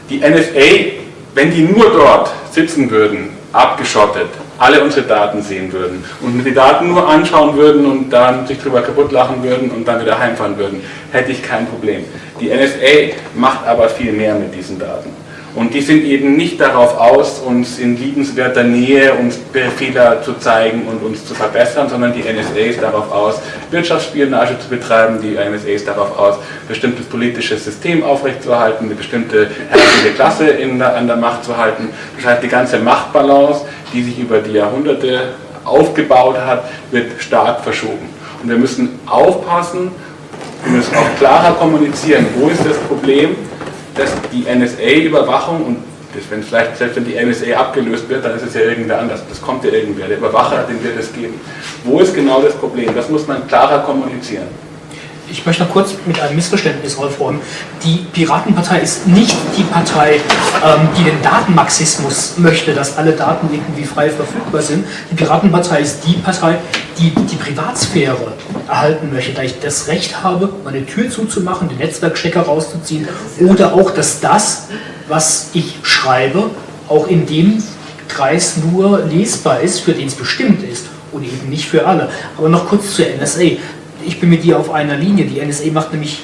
Die NSA, wenn die nur dort sitzen würden, abgeschottet, alle unsere Daten sehen würden und die Daten nur anschauen würden und dann sich drüber kaputt lachen würden und dann wieder heimfahren würden, hätte ich kein Problem. Die NSA macht aber viel mehr mit diesen Daten. Und die sind eben nicht darauf aus, uns in liebenswerter Nähe uns Fehler zu zeigen und uns zu verbessern, sondern die NSA ist darauf aus, Wirtschaftsspionage zu betreiben, die NSA ist darauf aus, bestimmtes politisches System aufrechtzuerhalten, eine bestimmte herrschende Klasse in der, an der Macht zu halten. Das heißt, die ganze Machtbalance, die sich über die Jahrhunderte aufgebaut hat, wird stark verschoben. Und wir müssen aufpassen, wir müssen auch klarer kommunizieren, wo ist das Problem, dass die NSA-Überwachung und das, wenn vielleicht, selbst wenn die NSA abgelöst wird, dann ist es ja irgendwer anders. Das kommt ja irgendwer. Der Überwacher, den wird es geben. Wo ist genau das Problem? Das muss man klarer kommunizieren. Ich möchte noch kurz mit einem Missverständnis aufräumen. Die Piratenpartei ist nicht die Partei, ähm, die den Datenmarxismus möchte, dass alle Daten irgendwie frei verfügbar sind. Die Piratenpartei ist die Partei, die die Privatsphäre erhalten möchte, da ich das Recht habe, meine Tür zuzumachen, den Netzwerkstecker rauszuziehen oder auch, dass das, was ich schreibe, auch in dem Kreis nur lesbar ist, für den es bestimmt ist und eben nicht für alle. Aber noch kurz zur NSA ich bin mit dir auf einer Linie. Die NSA macht nämlich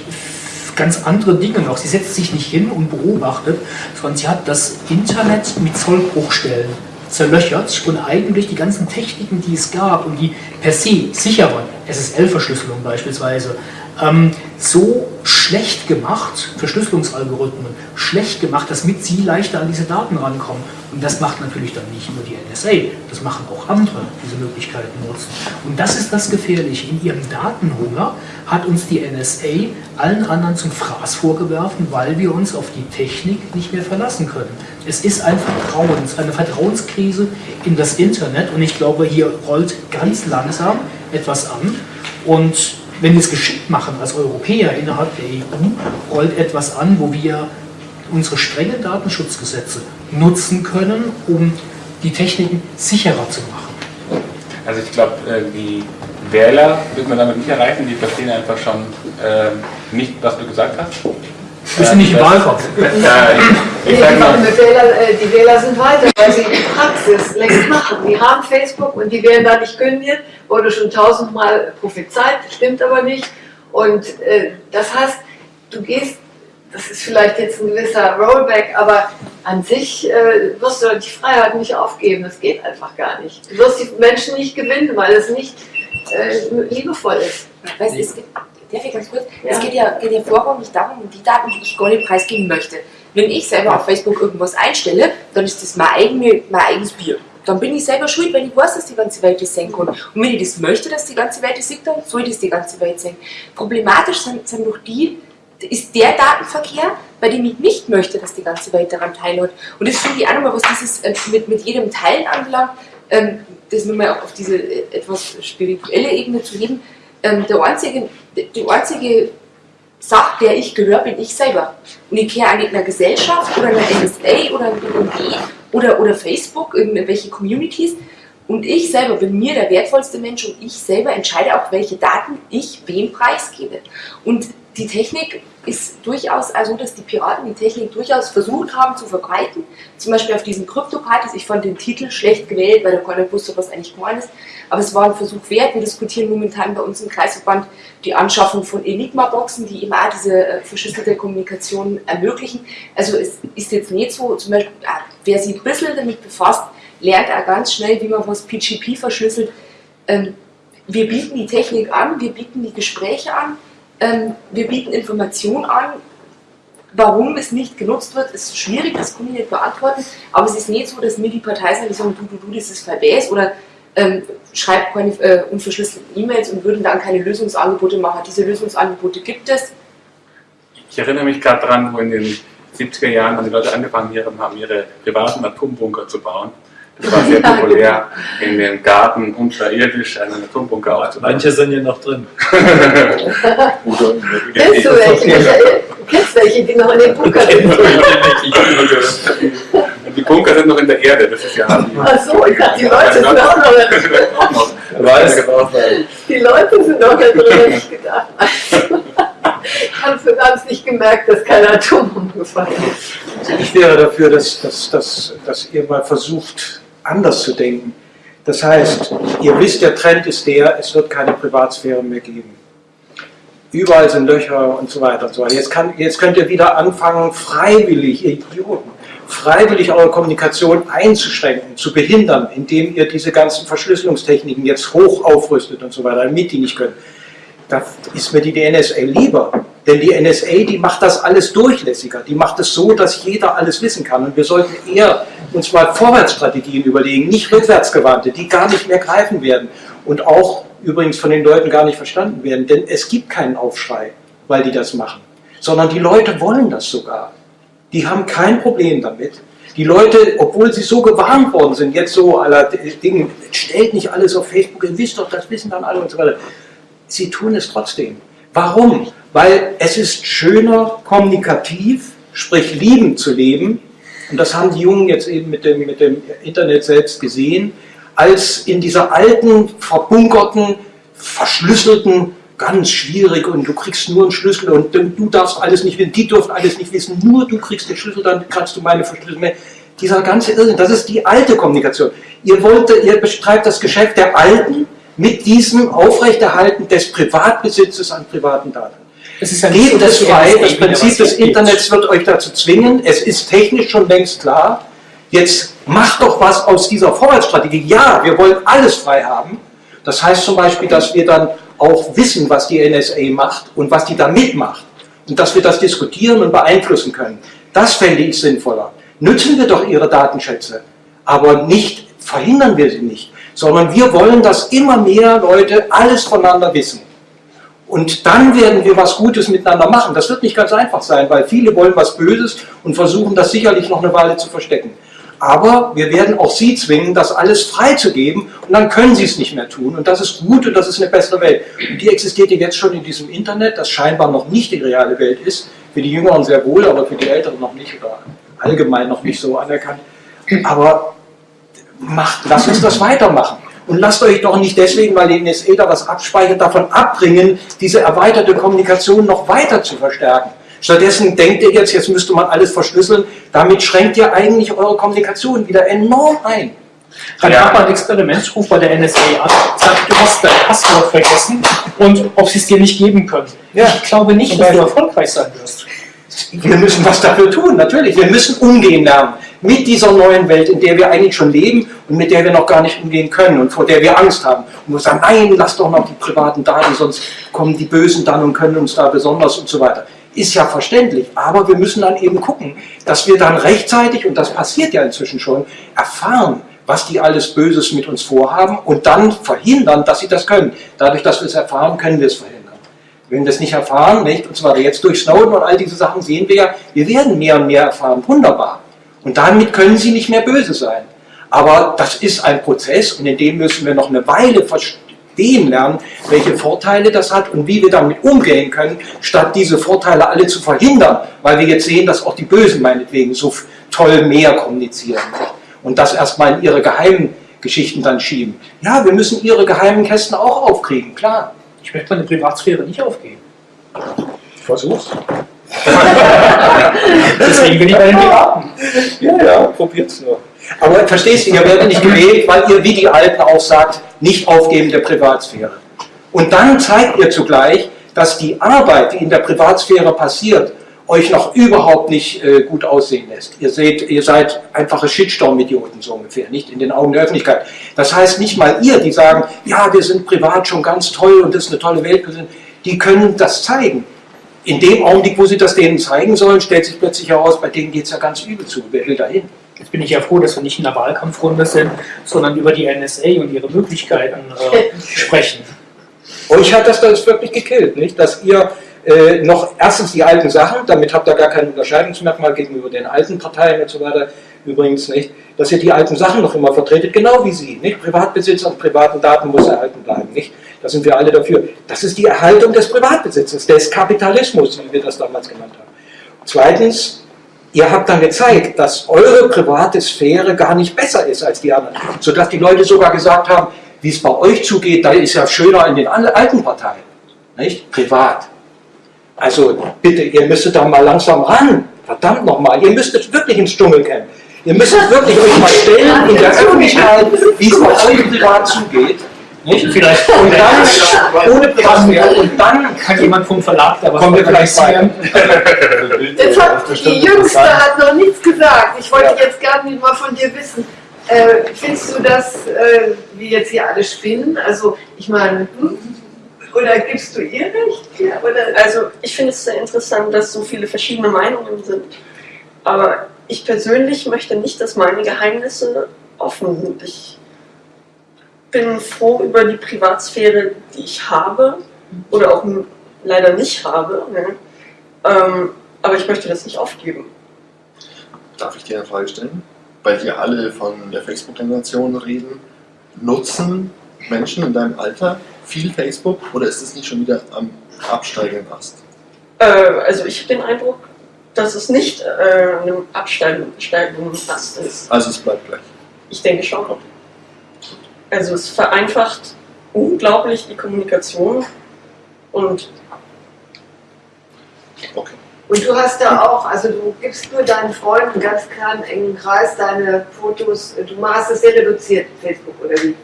ganz andere Dinge noch. Sie setzt sich nicht hin und beobachtet, sondern sie hat das Internet mit Zollbruchstellen zerlöchert und eigentlich die ganzen Techniken, die es gab und die per se sicher waren, SSL-Verschlüsselung beispielsweise, ähm, so schlecht gemacht, Verschlüsselungsalgorithmen, schlecht gemacht, dass mit sie leichter an diese Daten rankommen. Und das macht natürlich dann nicht nur die NSA, das machen auch andere, diese Möglichkeiten nutzen. Und das ist das Gefährliche. In ihrem Datenhunger hat uns die NSA allen anderen zum Fraß vorgeworfen, weil wir uns auf die Technik nicht mehr verlassen können. Es ist ein Vertrauens, eine Vertrauenskrise in das Internet und ich glaube, hier rollt ganz langsam etwas an. Und wenn wir es geschickt machen als Europäer innerhalb der EU, rollt etwas an, wo wir unsere strengen Datenschutzgesetze nutzen können, um die Techniken sicherer zu machen. Also ich glaube, äh, die Wähler wird man damit nicht erreichen, die verstehen einfach schon äh, nicht, was du gesagt hast. Wir sind nicht im Wahlkampf. Nee, die, Wähler, äh, die Wähler sind weiter, weil sie die Praxis längst machen. Die haben Facebook und die werden da nicht kündigen, wurde schon tausendmal prophezeit, stimmt aber nicht. Und äh, das heißt, du gehst, das ist vielleicht jetzt ein gewisser Rollback, aber an sich äh, wirst du die Freiheit nicht aufgeben. Das geht einfach gar nicht. Du wirst die Menschen nicht gewinnen, weil es nicht äh, liebevoll ist. Weißt, es gibt Darf ich ganz kurz? Ja. Es geht ja, geht ja vorrangig darum, die Daten, die ich gar nicht preisgeben möchte. Wenn ich selber auf Facebook irgendwas einstelle, dann ist das mein, eigene, mein eigenes Bier. Dann bin ich selber schuld, wenn ich weiß, dass die ganze Welt das sehen kann. Und wenn ich das möchte, dass die ganze Welt das sieht, dann soll das die ganze Welt sehen. Problematisch sind, sind doch die, ist der Datenverkehr, bei dem ich nicht möchte, dass die ganze Welt daran teilhat. Und das finde ich auch nochmal, was dieses äh, mit, mit jedem Teilen anbelangt, ähm, das nochmal auf diese äh, etwas spirituelle Ebene zu heben. Ähm, der einzige die einzige Sache, der ich gehöre, bin ich selber. Und ich gehöre nicht einer Gesellschaft oder einer NSA oder einem BND oder, oder Facebook, irgendwelche Communities. Und ich selber bin mir der wertvollste Mensch und ich selber entscheide auch, welche Daten ich wem preisgebe. Und die Technik ist durchaus also, dass die Piraten die Technik durchaus versucht haben zu verbreiten. Zum Beispiel auf diesen Krypto-Partys. Ich fand den Titel schlecht gewählt, weil der keiner wusste, was eigentlich gemeint ist. Aber es war ein Versuch wert. Wir diskutieren momentan bei uns im Kreisverband die Anschaffung von Enigma-Boxen, die eben auch diese äh, verschlüsselte Kommunikation ermöglichen. Also es ist jetzt nicht so, zum Beispiel, wer sich ein bisschen damit befasst, lernt auch ganz schnell, wie man was PGP verschlüsselt. Ähm, wir bieten die Technik an, wir bieten die Gespräche an, ähm, wir bieten Informationen an. Warum es nicht genutzt wird, ist schwierig, das kann ich nicht beantworten, aber es ist nicht so, dass mir die Partei sagen, du, du, du, das ist verwäs oder ähm, schreibt keine äh, unverschlüsselten E-Mails und würden dann keine Lösungsangebote machen. Diese Lösungsangebote gibt es. Ich erinnere mich gerade dran, wo in den 70er Jahren haben die Leute angefangen haben, ihre privaten Atombunker zu bauen. Das war sehr populär, in den Garten unterirdisch einen Atombunker aufzubauen. Manche sind ja noch drin. Kennst du welche? Kennst du welche, die noch in den Bunker sind? Die Bunker sind noch in der Erde, das ist ja. Ach so, ich dachte, die Leute sind auch noch da drin. Weiß, Die Leute sind noch da drin, hätte ich gedacht. Ich habe es nicht gemerkt, dass kein Atombomben gefallen ist. Ich wäre dafür, dass, dass, dass, dass ihr mal versucht, anders zu denken. Das heißt, ihr wisst, der Trend ist der, es wird keine Privatsphäre mehr geben. Überall sind Löcher und so weiter und so weiter. Jetzt, kann, jetzt könnt ihr wieder anfangen, freiwillig, ihr Idioten, freiwillig eure Kommunikation einzuschränken, zu behindern, indem ihr diese ganzen Verschlüsselungstechniken jetzt hoch aufrüstet und so weiter, damit die nicht können. Da ist mir die NSA lieber. Denn die NSA, die macht das alles durchlässiger. Die macht es so, dass jeder alles wissen kann. Und wir sollten eher uns mal Vorwärtsstrategien überlegen, nicht rückwärtsgewandte, die gar nicht mehr greifen werden. Und auch übrigens von den Leuten gar nicht verstanden werden. Denn es gibt keinen Aufschrei, weil die das machen. Sondern die Leute wollen das sogar. Die haben kein Problem damit. Die Leute, obwohl sie so gewarnt worden sind, jetzt so aller Dinge, stellt nicht alles auf Facebook, ihr wisst doch, das wissen dann alle und so weiter sie tun es trotzdem. Warum? Weil es ist schöner, kommunikativ, sprich liebend zu leben, und das haben die Jungen jetzt eben mit dem, mit dem Internet selbst gesehen, als in dieser alten, verbunkerten, verschlüsselten, ganz schwierig und du kriegst nur einen Schlüssel und du darfst alles nicht wissen, die dürfen alles nicht wissen, nur du kriegst den Schlüssel, dann kannst du meine Verschlüsselung mehr. Dieser ganze Irrsinn, das ist die alte Kommunikation. Ihr wollt, ihr betreibt das Geschäft der Alten, mit diesem Aufrechterhalten des Privatbesitzes an privaten Daten. Es ist ja Gebt es frei, das Prinzip des Internets wird euch dazu zwingen, es ist technisch schon längst klar, jetzt macht doch was aus dieser Vorwärtsstrategie. Ja, wir wollen alles frei haben. Das heißt zum Beispiel, dass wir dann auch wissen, was die NSA macht und was die da mitmacht. Und dass wir das diskutieren und beeinflussen können. Das fände ich sinnvoller. Nützen wir doch ihre Datenschätze, aber nicht verhindern wir sie nicht sondern wir wollen, dass immer mehr Leute alles voneinander wissen. Und dann werden wir was Gutes miteinander machen. Das wird nicht ganz einfach sein, weil viele wollen was Böses und versuchen das sicherlich noch eine Weile zu verstecken. Aber wir werden auch sie zwingen, das alles freizugeben und dann können sie es nicht mehr tun. Und das ist gut und das ist eine bessere Welt. Und die existiert jetzt schon in diesem Internet, das scheinbar noch nicht die reale Welt ist. Für die Jüngeren sehr wohl, aber für die Älteren noch nicht oder allgemein noch nicht so anerkannt. Aber macht, lasst uns das weitermachen. Und lasst euch doch nicht deswegen, weil die NSA da was abspeichert, davon abbringen, diese erweiterte Kommunikation noch weiter zu verstärken. Stattdessen denkt ihr jetzt, jetzt müsste man alles verschlüsseln, damit schränkt ihr eigentlich eure Kommunikation wieder enorm ein. Dann ja. hat man ein Experimentsruf bei der NSA an, sagt, du hast dein Passwort vergessen und ob sie es dir nicht geben können. Ja. Ich glaube nicht, dass du erfolgreich sein wirst. Wir müssen was dafür tun, natürlich. Wir müssen umgehen lernen mit dieser neuen Welt, in der wir eigentlich schon leben und mit der wir noch gar nicht umgehen können und vor der wir Angst haben. Und wir sagen, nein, lass doch noch die privaten Daten, sonst kommen die Bösen dann und können uns da besonders und so weiter. Ist ja verständlich, aber wir müssen dann eben gucken, dass wir dann rechtzeitig, und das passiert ja inzwischen schon, erfahren, was die alles Böses mit uns vorhaben und dann verhindern, dass sie das können. Dadurch, dass wir es erfahren, können wir es verhindern. Wenn wir es nicht erfahren, nicht, und zwar jetzt durch Snowden und all diese Sachen sehen wir ja, wir werden mehr und mehr erfahren. Wunderbar. Und damit können sie nicht mehr böse sein. Aber das ist ein Prozess und in dem müssen wir noch eine Weile verstehen lernen, welche Vorteile das hat und wie wir damit umgehen können, statt diese Vorteile alle zu verhindern, weil wir jetzt sehen, dass auch die Bösen meinetwegen so toll mehr kommunizieren und das erstmal in ihre geheimen Geschichten dann schieben. Ja, wir müssen ihre geheimen Kästen auch aufkriegen, klar. Ich möchte meine Privatsphäre nicht aufgeben. Versuch's. Deswegen bin ich bei den Piraten. Ja, ja, probiert's nur. Aber verstehst du, ihr werdet nicht gewählt, weil ihr, wie die Alten auch sagt, nicht aufgeben der Privatsphäre. Und dann zeigt ihr zugleich, dass die Arbeit, die in der Privatsphäre passiert, euch noch überhaupt nicht äh, gut aussehen lässt. Ihr seht, ihr seid einfache Shitstorm-Idioten so ungefähr, nicht in den Augen der Öffentlichkeit. Das heißt, nicht mal ihr, die sagen, ja, wir sind privat schon ganz toll und das ist eine tolle Welt, die können das zeigen in dem Augenblick, wo sie das denen zeigen sollen, stellt sich plötzlich heraus, bei denen geht es ja ganz übel zu. Wer will dahin? Jetzt bin ich ja froh, dass wir nicht in der Wahlkampfrunde sind, sondern über die NSA und ihre Möglichkeiten äh, sprechen. Euch hat das, das wirklich gekillt, nicht? Dass ihr äh, noch erstens die alten Sachen, damit habt ihr gar kein Unterscheidungsmerkmal gegenüber den alten Parteien und so weiter, übrigens nicht, dass ihr die alten Sachen noch immer vertretet, genau wie sie. Nicht? Privatbesitz an privaten Daten muss erhalten bleiben. Nicht? Da sind wir alle dafür. Das ist die Erhaltung des Privatbesitzes, des Kapitalismus, wie wir das damals genannt haben. Zweitens, ihr habt dann gezeigt, dass eure private Sphäre gar nicht besser ist als die anderen. Sodass die Leute sogar gesagt haben, wie es bei euch zugeht, da ist ja schöner in den alten Parteien. Nicht? Privat. Also bitte, ihr müsstet da mal langsam ran. Verdammt nochmal, ihr müsstet wirklich ins Dschungelcamp. Ihr müsstet wirklich euch mal stellen in der Öffentlichkeit, wie es bei euch privat zugeht. Nicht? Vielleicht und dann, ohne Privatsphäre, und dann kann jemand vom Verlag da was kommen wir vielleicht organisieren. Jetzt hat, die Jüngste hat noch nichts gesagt. Ich wollte jetzt gerne mal von dir wissen. Äh, findest du das, äh, wie jetzt hier alle spinnen? Also, ich meine, hm? oder gibst du ihr recht? Ja, oder? Also ich finde es sehr interessant, dass so viele verschiedene Meinungen sind. Aber ich persönlich möchte nicht, dass meine Geheimnisse offen sind. Ich bin froh über die Privatsphäre, die ich habe oder auch leider nicht habe. Ne? Ähm, aber ich möchte das nicht aufgeben. Darf ich dir eine Frage stellen? Weil wir alle von der Facebook-Generation reden. Nutzen Menschen in deinem Alter viel Facebook oder ist es nicht schon wieder am absteigenden Ast? Äh, also ich habe den Eindruck, dass es nicht äh, einem absteigenden Ast ist. Also es bleibt gleich. Ich denke schon. Also es vereinfacht unglaublich die Kommunikation und Okay. Und du hast da auch, also du gibst nur deinen Freunden ganz klar einen engen Kreis deine Fotos, du machst es sehr reduziert, Facebook oder wie?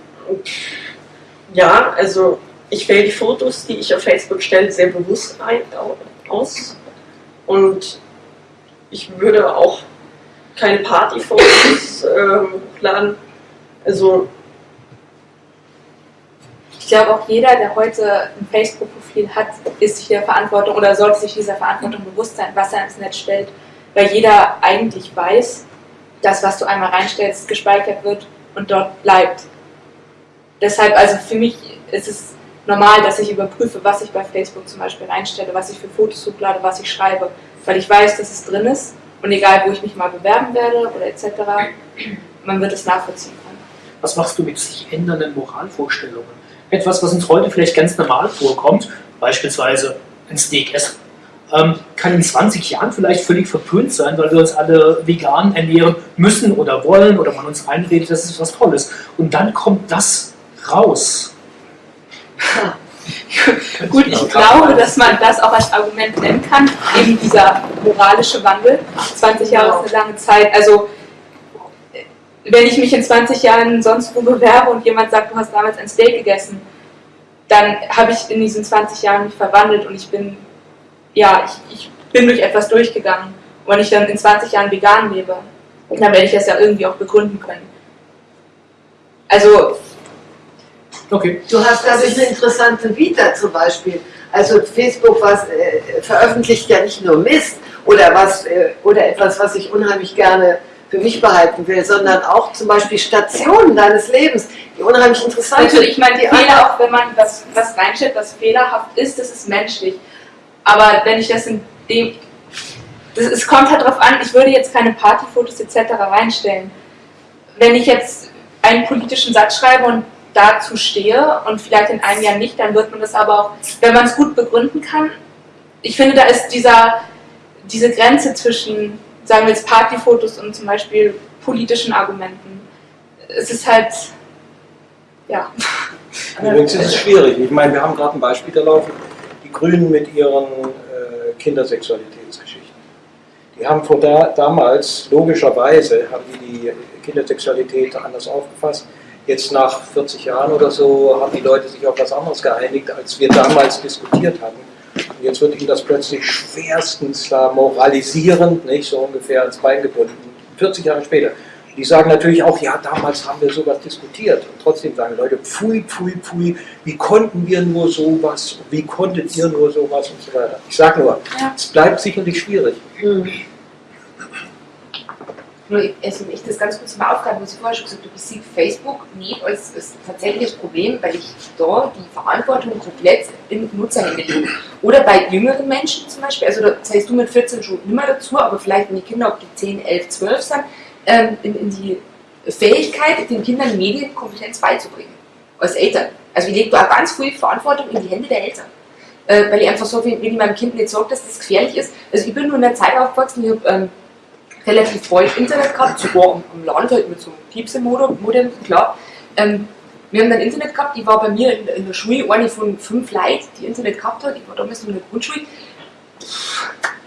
ja, also ich wähle die Fotos, die ich auf Facebook stelle, sehr bewusst ein, aus und ich würde auch keine Partyfotos äh, hochladen. Also Ich glaube auch jeder, der heute ein Facebook-Profil hat, ist sich der Verantwortung oder sollte sich dieser Verantwortung bewusst sein, was er ins Netz stellt. Weil jeder eigentlich weiß, dass was du einmal reinstellst, gespeichert wird und dort bleibt. Deshalb, also für mich ist es normal, dass ich überprüfe, was ich bei Facebook zum Beispiel reinstelle, was ich für Fotos hochlade, was ich schreibe, weil ich weiß, dass es drin ist und egal, wo ich mich mal bewerben werde oder etc., man wird es nachvollziehen können. Was machst du mit sich ändernden Moralvorstellungen? Etwas, was uns heute vielleicht ganz normal vorkommt, beispielsweise ein Steak essen, ähm, kann in 20 Jahren vielleicht völlig verpönt sein, weil wir uns alle vegan ernähren müssen oder wollen oder man uns einredet, das ist was Tolles. Und dann kommt das raus. Gut, ich glaube, dass man das auch als Argument nennen kann, eben dieser moralische Wandel. 20 Jahre ist eine lange Zeit. Also, wenn ich mich in 20 Jahren sonst wo bewerbe und jemand sagt, du hast damals ein Steak gegessen, dann habe ich in diesen 20 Jahren mich verwandelt und ich bin, ja, ich, ich bin durch etwas durchgegangen. Und wenn ich dann in 20 Jahren vegan lebe, dann werde ich das ja irgendwie auch begründen können. Also, Okay. Du hast dadurch eine interessante Vita zum Beispiel. Also Facebook was, äh, veröffentlicht ja nicht nur Mist oder, was, äh, oder etwas, was ich unheimlich gerne für mich behalten will, sondern auch zum Beispiel Stationen deines Lebens, die unheimlich interessant sind. Natürlich, ich meine, die Fehler, auch wenn man was, was reinstellt, was fehlerhaft ist, das ist menschlich. Aber wenn ich das in dem. Das, es kommt halt darauf an, ich würde jetzt keine Partyfotos etc. reinstellen. Wenn ich jetzt einen politischen Satz schreibe und dazu stehe und vielleicht in einem Jahr nicht, dann wird man das aber auch, wenn man es gut begründen kann. Ich finde, da ist dieser, diese Grenze zwischen, sagen wir jetzt Partyfotos und zum Beispiel politischen Argumenten. Es ist halt, ja. Übrigens ist es schwierig. Ich meine, wir haben gerade ein Beispiel da laufen. Die Grünen mit ihren äh, Kindersexualitätsgeschichten. Die haben vor da, damals, logischerweise, haben die die Kindersexualität anders aufgefasst. Jetzt nach 40 Jahren oder so haben die Leute sich auf was anderes geeinigt, als wir damals diskutiert hatten. Und jetzt wird ihnen das plötzlich schwerstens da moralisierend, nicht so ungefähr ans Bein gebunden. 40 Jahre später. Die sagen natürlich auch, ja, damals haben wir sowas diskutiert. Und trotzdem sagen Leute, pfui, pfui, pfui, wie konnten wir nur sowas, wie konntet ihr nur sowas und so weiter. Ich sage nur, Ja. es bleibt sicherlich schwierig. Nur, also ich das ganz kurz mal aufgreifen, was ich vorher schon gesagt habe, ich sehe Facebook nicht als, als tatsächliches Problem, weil ich da die Verantwortung komplett im Nutzerhände lege. Oder bei jüngeren Menschen zum Beispiel, also da zählst du mit 14 schon mehr dazu, aber vielleicht wenn die Kinder, ob die 10, 11, 12 sind, ähm, in, in die Fähigkeit, den Kindern Medienkompetenz beizubringen. Als Eltern. Also ich lege da auch ganz viel Verantwortung in die Hände der Eltern. Äh, weil ich einfach so, wenn wenn ich meinem Kind nicht sage, dass das gefährlich ist. Also ich bin nur in einer Zeit aufgewachsen, ich habe ähm, relativ bald Internet gehabt, sogar am, Land halt mit so einem Piepse-Modem, klar. Ähm, wir haben dann Internet gehabt, ich war bei mir in, in der Schule eine von fünf Leuten, die Internet gehabt hat. Ich war damals noch in der Grundschule.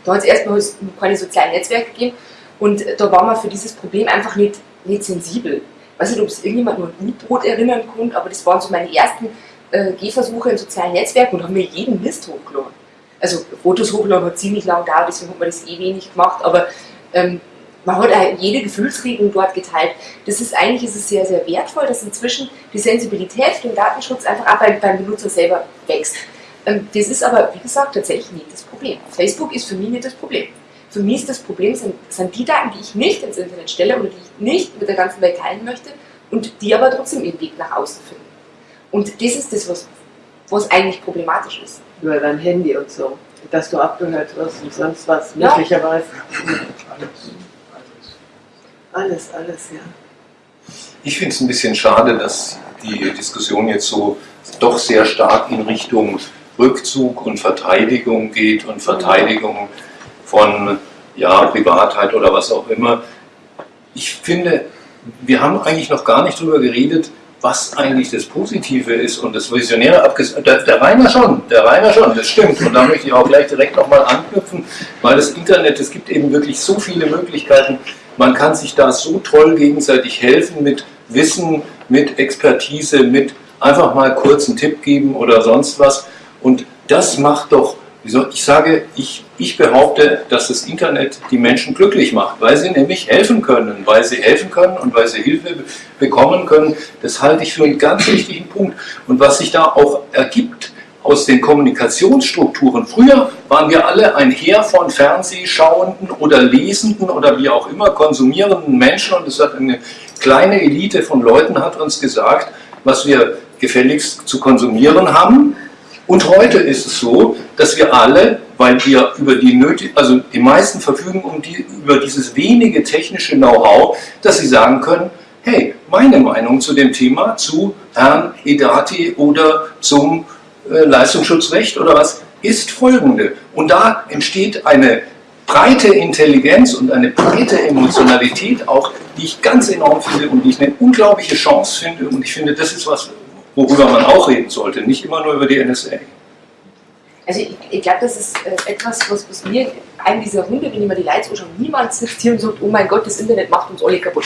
Da hat es erstmal keine sozialen Netzwerke gegeben und da war man für dieses Problem einfach nicht, nicht sensibel. Ich weiß nicht, ob es irgendjemand nur an U-Boot erinnern konnte, aber das waren so meine ersten äh, Gehversuche in sozialen Netzwerken und haben mir jeden Mist hochgeladen. Also Fotos hochladen hat ziemlich lang gedauert, deswegen hat man das eh wenig gemacht, aber ähm, man hat auch jede Gefühlsregung dort geteilt. Das ist eigentlich ist es sehr, sehr wertvoll, dass inzwischen die Sensibilität für den Datenschutz einfach auch beim, beim Benutzer selber wächst. Ähm, das ist aber, wie gesagt, tatsächlich nicht das Problem. Facebook ist für mich nicht das Problem. Für mich ist das Problem, sind, sind die Daten, die ich nicht ins Internet stelle oder die ich nicht mit der ganzen Welt teilen möchte und die aber trotzdem ihren Weg nach außen finden. Und das ist das, was, was eigentlich problematisch ist. Über dein Handy und so. Dass du abgehört wirst und sonst was, Ja. Alles, alles, ja. Ich finde es ein bisschen schade, dass die Diskussion jetzt so doch sehr stark in Richtung Rückzug und Verteidigung geht und Verteidigung von ja, Privatheit oder was auch immer. Ich finde, wir haben eigentlich noch gar nicht darüber geredet, was eigentlich das Positive ist und das Visionäre abgesehen. Der, der Rainer schon, der Rainer schon, das stimmt. Und da möchte ich auch gleich direkt nochmal anknüpfen, weil das Internet, es gibt eben wirklich so viele Möglichkeiten. Man kann sich da so toll gegenseitig helfen mit Wissen, mit Expertise, mit einfach mal kurz einen Tipp geben oder sonst was. Und das macht doch, ich sage, ich, ich behaupte, dass das Internet die Menschen glücklich macht, weil sie nämlich helfen können, weil sie helfen können und weil sie Hilfe be- bekommen können. Das halte ich für einen ganz wichtigen Punkt. Und was sich da auch ergibt aus den Kommunikationsstrukturen. Früher waren wir alle ein Heer von Fernsehschauenden oder Lesenden oder wie auch immer konsumierenden Menschen und es hat eine kleine Elite von Leuten hat uns gesagt, was wir gefälligst zu konsumieren haben. Und heute ist es so, dass wir alle, weil wir über die nötig, also die meisten verfügen um die, über dieses wenige technische Know-how, dass sie sagen können, hey, meine Meinung zu dem Thema, zu Herrn Edati oder zum Leistungsschutzrecht oder was, ist folgende. Und da entsteht eine breite Intelligenz und eine breite Emotionalität auch, die ich ganz enorm finde und die ich eine unglaubliche Chance finde. Und ich finde, das ist was, worüber man auch reden sollte, nicht immer nur über die NSA. Also ich, ich glaube, das ist äh, etwas, was, was mir, einem dieser Hunde, wenn ich mir die Leute anschaue, niemand sitzt hier und sagt, oh mein Gott, das Internet macht uns alle kaputt.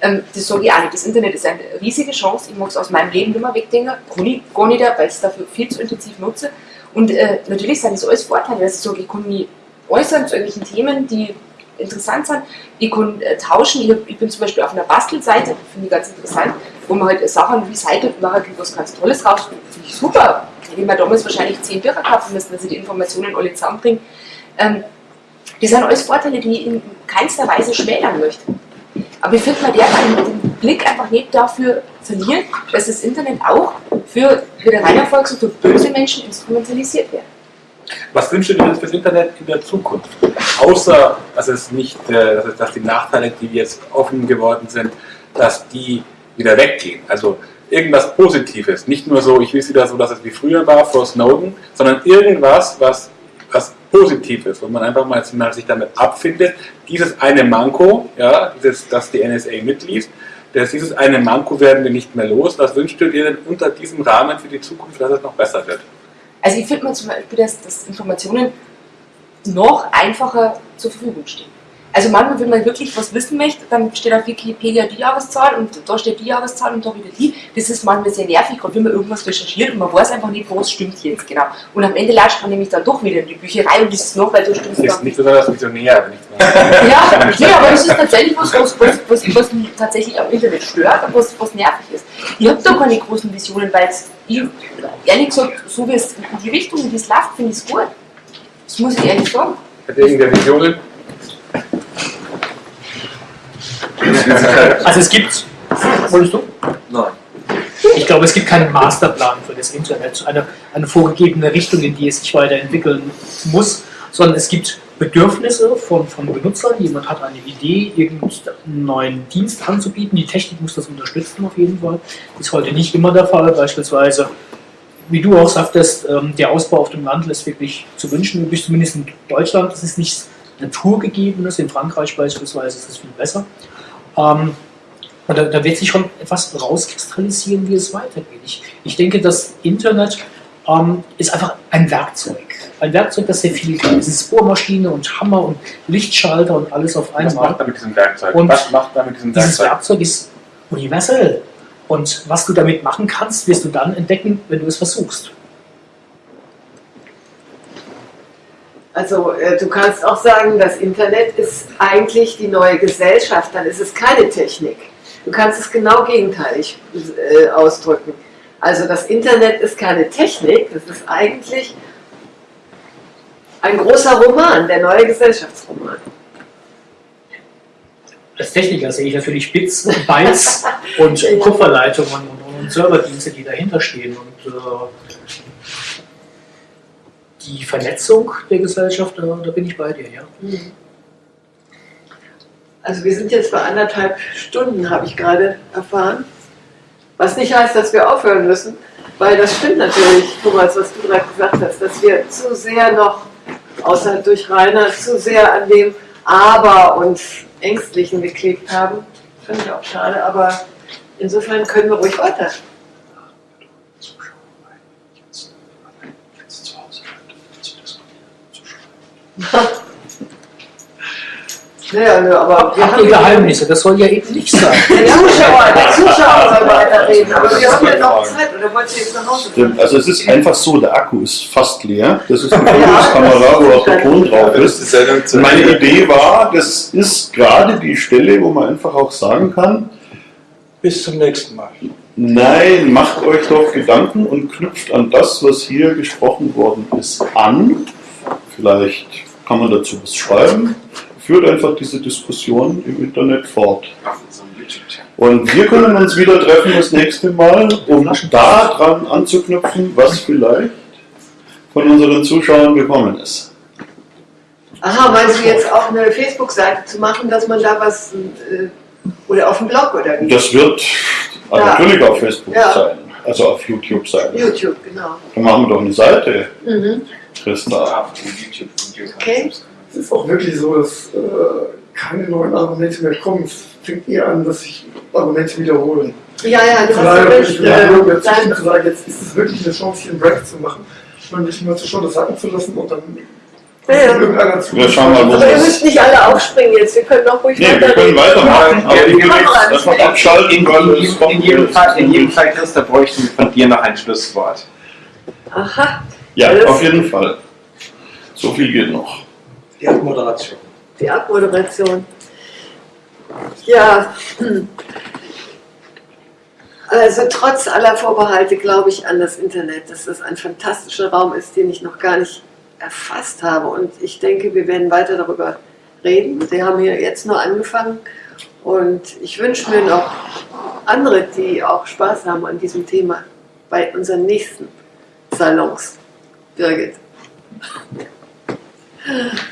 Ähm, das sage ich auch nicht. Das Internet ist eine riesige Chance. Ich mag es aus meinem Leben nicht mehr wegdenken. Kann ich gar nicht, weil ich es dafür viel zu intensiv nutze. Und äh, natürlich sind das alles Vorteile. dass ich sage, ich kann mich äußern zu irgendwelchen Themen, die interessant sind. Ich kann äh, tauschen. Ich, hab, ich bin zum Beispiel auf einer Bastelseite, finde ich ganz interessant, wo man halt Sachen recycelt und nachher kommt was ganz Tolles raus. Finde ich super. Hätte ich mir damals wahrscheinlich zehn Bücher kaufen müssen, dass ich die Informationen alle zusammenbringe. Ähm, das sind alles Vorteile, die ich in keinster Weise schmälern möchte. Aber ich finde, man darf den Blick einfach nicht dafür verlieren, dass das Internet auch für, wie der Rainer vorher gesagt hat, böse Menschen instrumentalisiert wird. Was wünschst du dir denn fürs Internet in der Zukunft? Außer, dass es nicht, äh, dass die Nachteile, die jetzt offen geworden sind, dass die wieder weggehen. Also irgendwas Positives. Nicht nur so, ich will es wieder so, dass es wie früher war vor Snowden, sondern irgendwas, was, was Positives, wo man einfach mal mal sich damit abfindet. Dieses eine Manko, ja, dieses, das die NSA mitliest, das, dieses eine Manko werden wir nicht mehr los. Was wünschst du dir denn unter diesem Rahmen für die Zukunft, dass es noch besser wird? Also ich finde mir zum Beispiel, dass, dass Informationen noch einfacher zur Verfügung stehen. Also manchmal, wenn man wirklich was wissen möchte, dann steht auf Wikipedia die Jahreszahl und da steht die Jahreszahl und da wieder die. Das ist manchmal sehr nervig, gerade wenn man irgendwas recherchiert und man weiß einfach nicht, was stimmt jetzt genau. Und am Ende latscht man nämlich dann doch wieder in die Bücherei und liest es noch, weil da stimmt es Ist dann nicht besonders visionär, wenn ich mal. Ja, nee, aber das ist tatsächlich was, was, was, was, was mich tatsächlich am Internet stört und was, was nervig ist. Ich habe da keine großen Visionen, weil es, ich, ehrlich gesagt, so wie es in die Richtung, die es läuft, finde ich es gut. Das muss ich ehrlich sagen. Hat irgendwer Visionen? Also es gibt, wolltest du? Nein. Ich glaube, es gibt keinen Masterplan für das Internet, eine, eine vorgegebene Richtung, in die es sich weiterentwickeln muss, sondern es gibt Bedürfnisse von, von Benutzern. Jemand hat eine Idee, irgendeinen neuen Dienst anzubieten. Die Technik muss das unterstützen auf jeden Fall. Ist heute nicht immer der Fall. Beispielsweise, wie du auch sagtest, ähm, der Ausbau auf dem Land lässt wirklich zu wünschen. Bis zumindest in Deutschland ist es nichts Naturgegebenes. In Frankreich beispielsweise ist es viel besser. Ähm, und da, da, wird sich schon etwas rauskristallisieren, wie es weitergeht. Ich, ich denke, das Internet ähm, ist einfach ein Werkzeug. Ein Werkzeug, das sehr viel kann. Es ist Bohrmaschine und Hammer und Lichtschalter und alles auf einmal. Was macht er mit diesem Werkzeug? Und was macht er mit diesem dieses Werkzeug? Werkzeug ist universell. Und was du damit machen kannst, wirst du dann entdecken, wenn du es versuchst. Also äh, du kannst auch sagen, das Internet ist eigentlich die neue Gesellschaft, dann ist es keine Technik. Du kannst es genau gegenteilig äh, ausdrücken. Also das Internet ist keine Technik, das ist eigentlich ein großer Roman, der neue Gesellschaftsroman. Als Techniker sehe ich natürlich Bits, Bytes und. Kupferleitungen und, und Serverdienste, die dahinter stehen. Und äh, die Vernetzung der Gesellschaft, da, da bin ich bei dir, ja. Also wir sind jetzt bei anderthalb Stunden, habe ich gerade erfahren. Was nicht heißt, dass wir aufhören müssen, weil das stimmt natürlich, Thomas, was du gerade gesagt hast, dass wir zu sehr noch, außer durch Rainer, zu sehr an dem Aber und Ängstlichen geklebt haben. Finde ich auch schade, aber insofern können wir ruhig weiter. Naja, nö, aber wir Habt haben Geheimnisse? Das soll ja eben nicht sein. Der Zuschauer, der Zuschauer soll weiterreden, aber wir haben ja noch Zeit, oder wollt ihr jetzt nach Hause fahren? Also es ist einfach so, der Akku ist fast leer. Das ist eine Fokuskamera, wo auch der Ton drauf ist. Und meine Idee war, das ist gerade die Stelle, wo man einfach auch sagen kann, Bis zum nächsten Mal. nein, macht euch doch Gedanken und knüpft an das, was hier gesprochen worden ist, an. Vielleicht kann man dazu was schreiben. Führt einfach diese Diskussion im Internet fort. Und wir können uns wieder treffen das nächste Mal, um daran anzuknüpfen, was vielleicht von unseren Zuschauern gekommen ist. Aha, meinst du jetzt auch eine Facebook-Seite zu machen, dass man da was, äh, oder auf dem Blog oder wie? Das wird Ja. natürlich auf Facebook Ja. sein, also auf YouTube sein. YouTube, genau. Dann machen wir doch eine Seite, Mhm. Christa. Okay. Es ist auch wirklich so, dass äh, keine neuen Argumente mehr kommen. Es fängt eher an, dass sich Argumente wiederholen. Ja, ja, du hast ja recht. ich dazwischen dein- zu sagen, jetzt ist es wirklich eine Chance, hier einen Break zu machen und nicht mal zu schon das sacken zu lassen und dann Ja, ja. Wir schauen mal, wo Aber ihr das müsst nicht alle aufspringen jetzt, wir können auch ruhig Nee, wir können weitermachen, aber Ja, willst Kamera einfach anstellen. abschalten, weil es kommt In jedem, Fall, in jedem Fall, Christa, bräuchten wir von dir noch ein Schlusswort. Aha, Ja, Alles- auf jeden Fall. So viel geht noch. Die Abmoderation. die Abmoderation. Ja, also trotz aller Vorbehalte glaube ich an das Internet, dass das ein fantastischer Raum ist, den ich noch gar nicht erfasst habe. Und ich denke, wir werden weiter darüber reden. Wir haben hier jetzt nur angefangen. Und ich wünsche mir noch andere, die auch Spaß haben an diesem Thema bei unseren nächsten Salons. feel like it.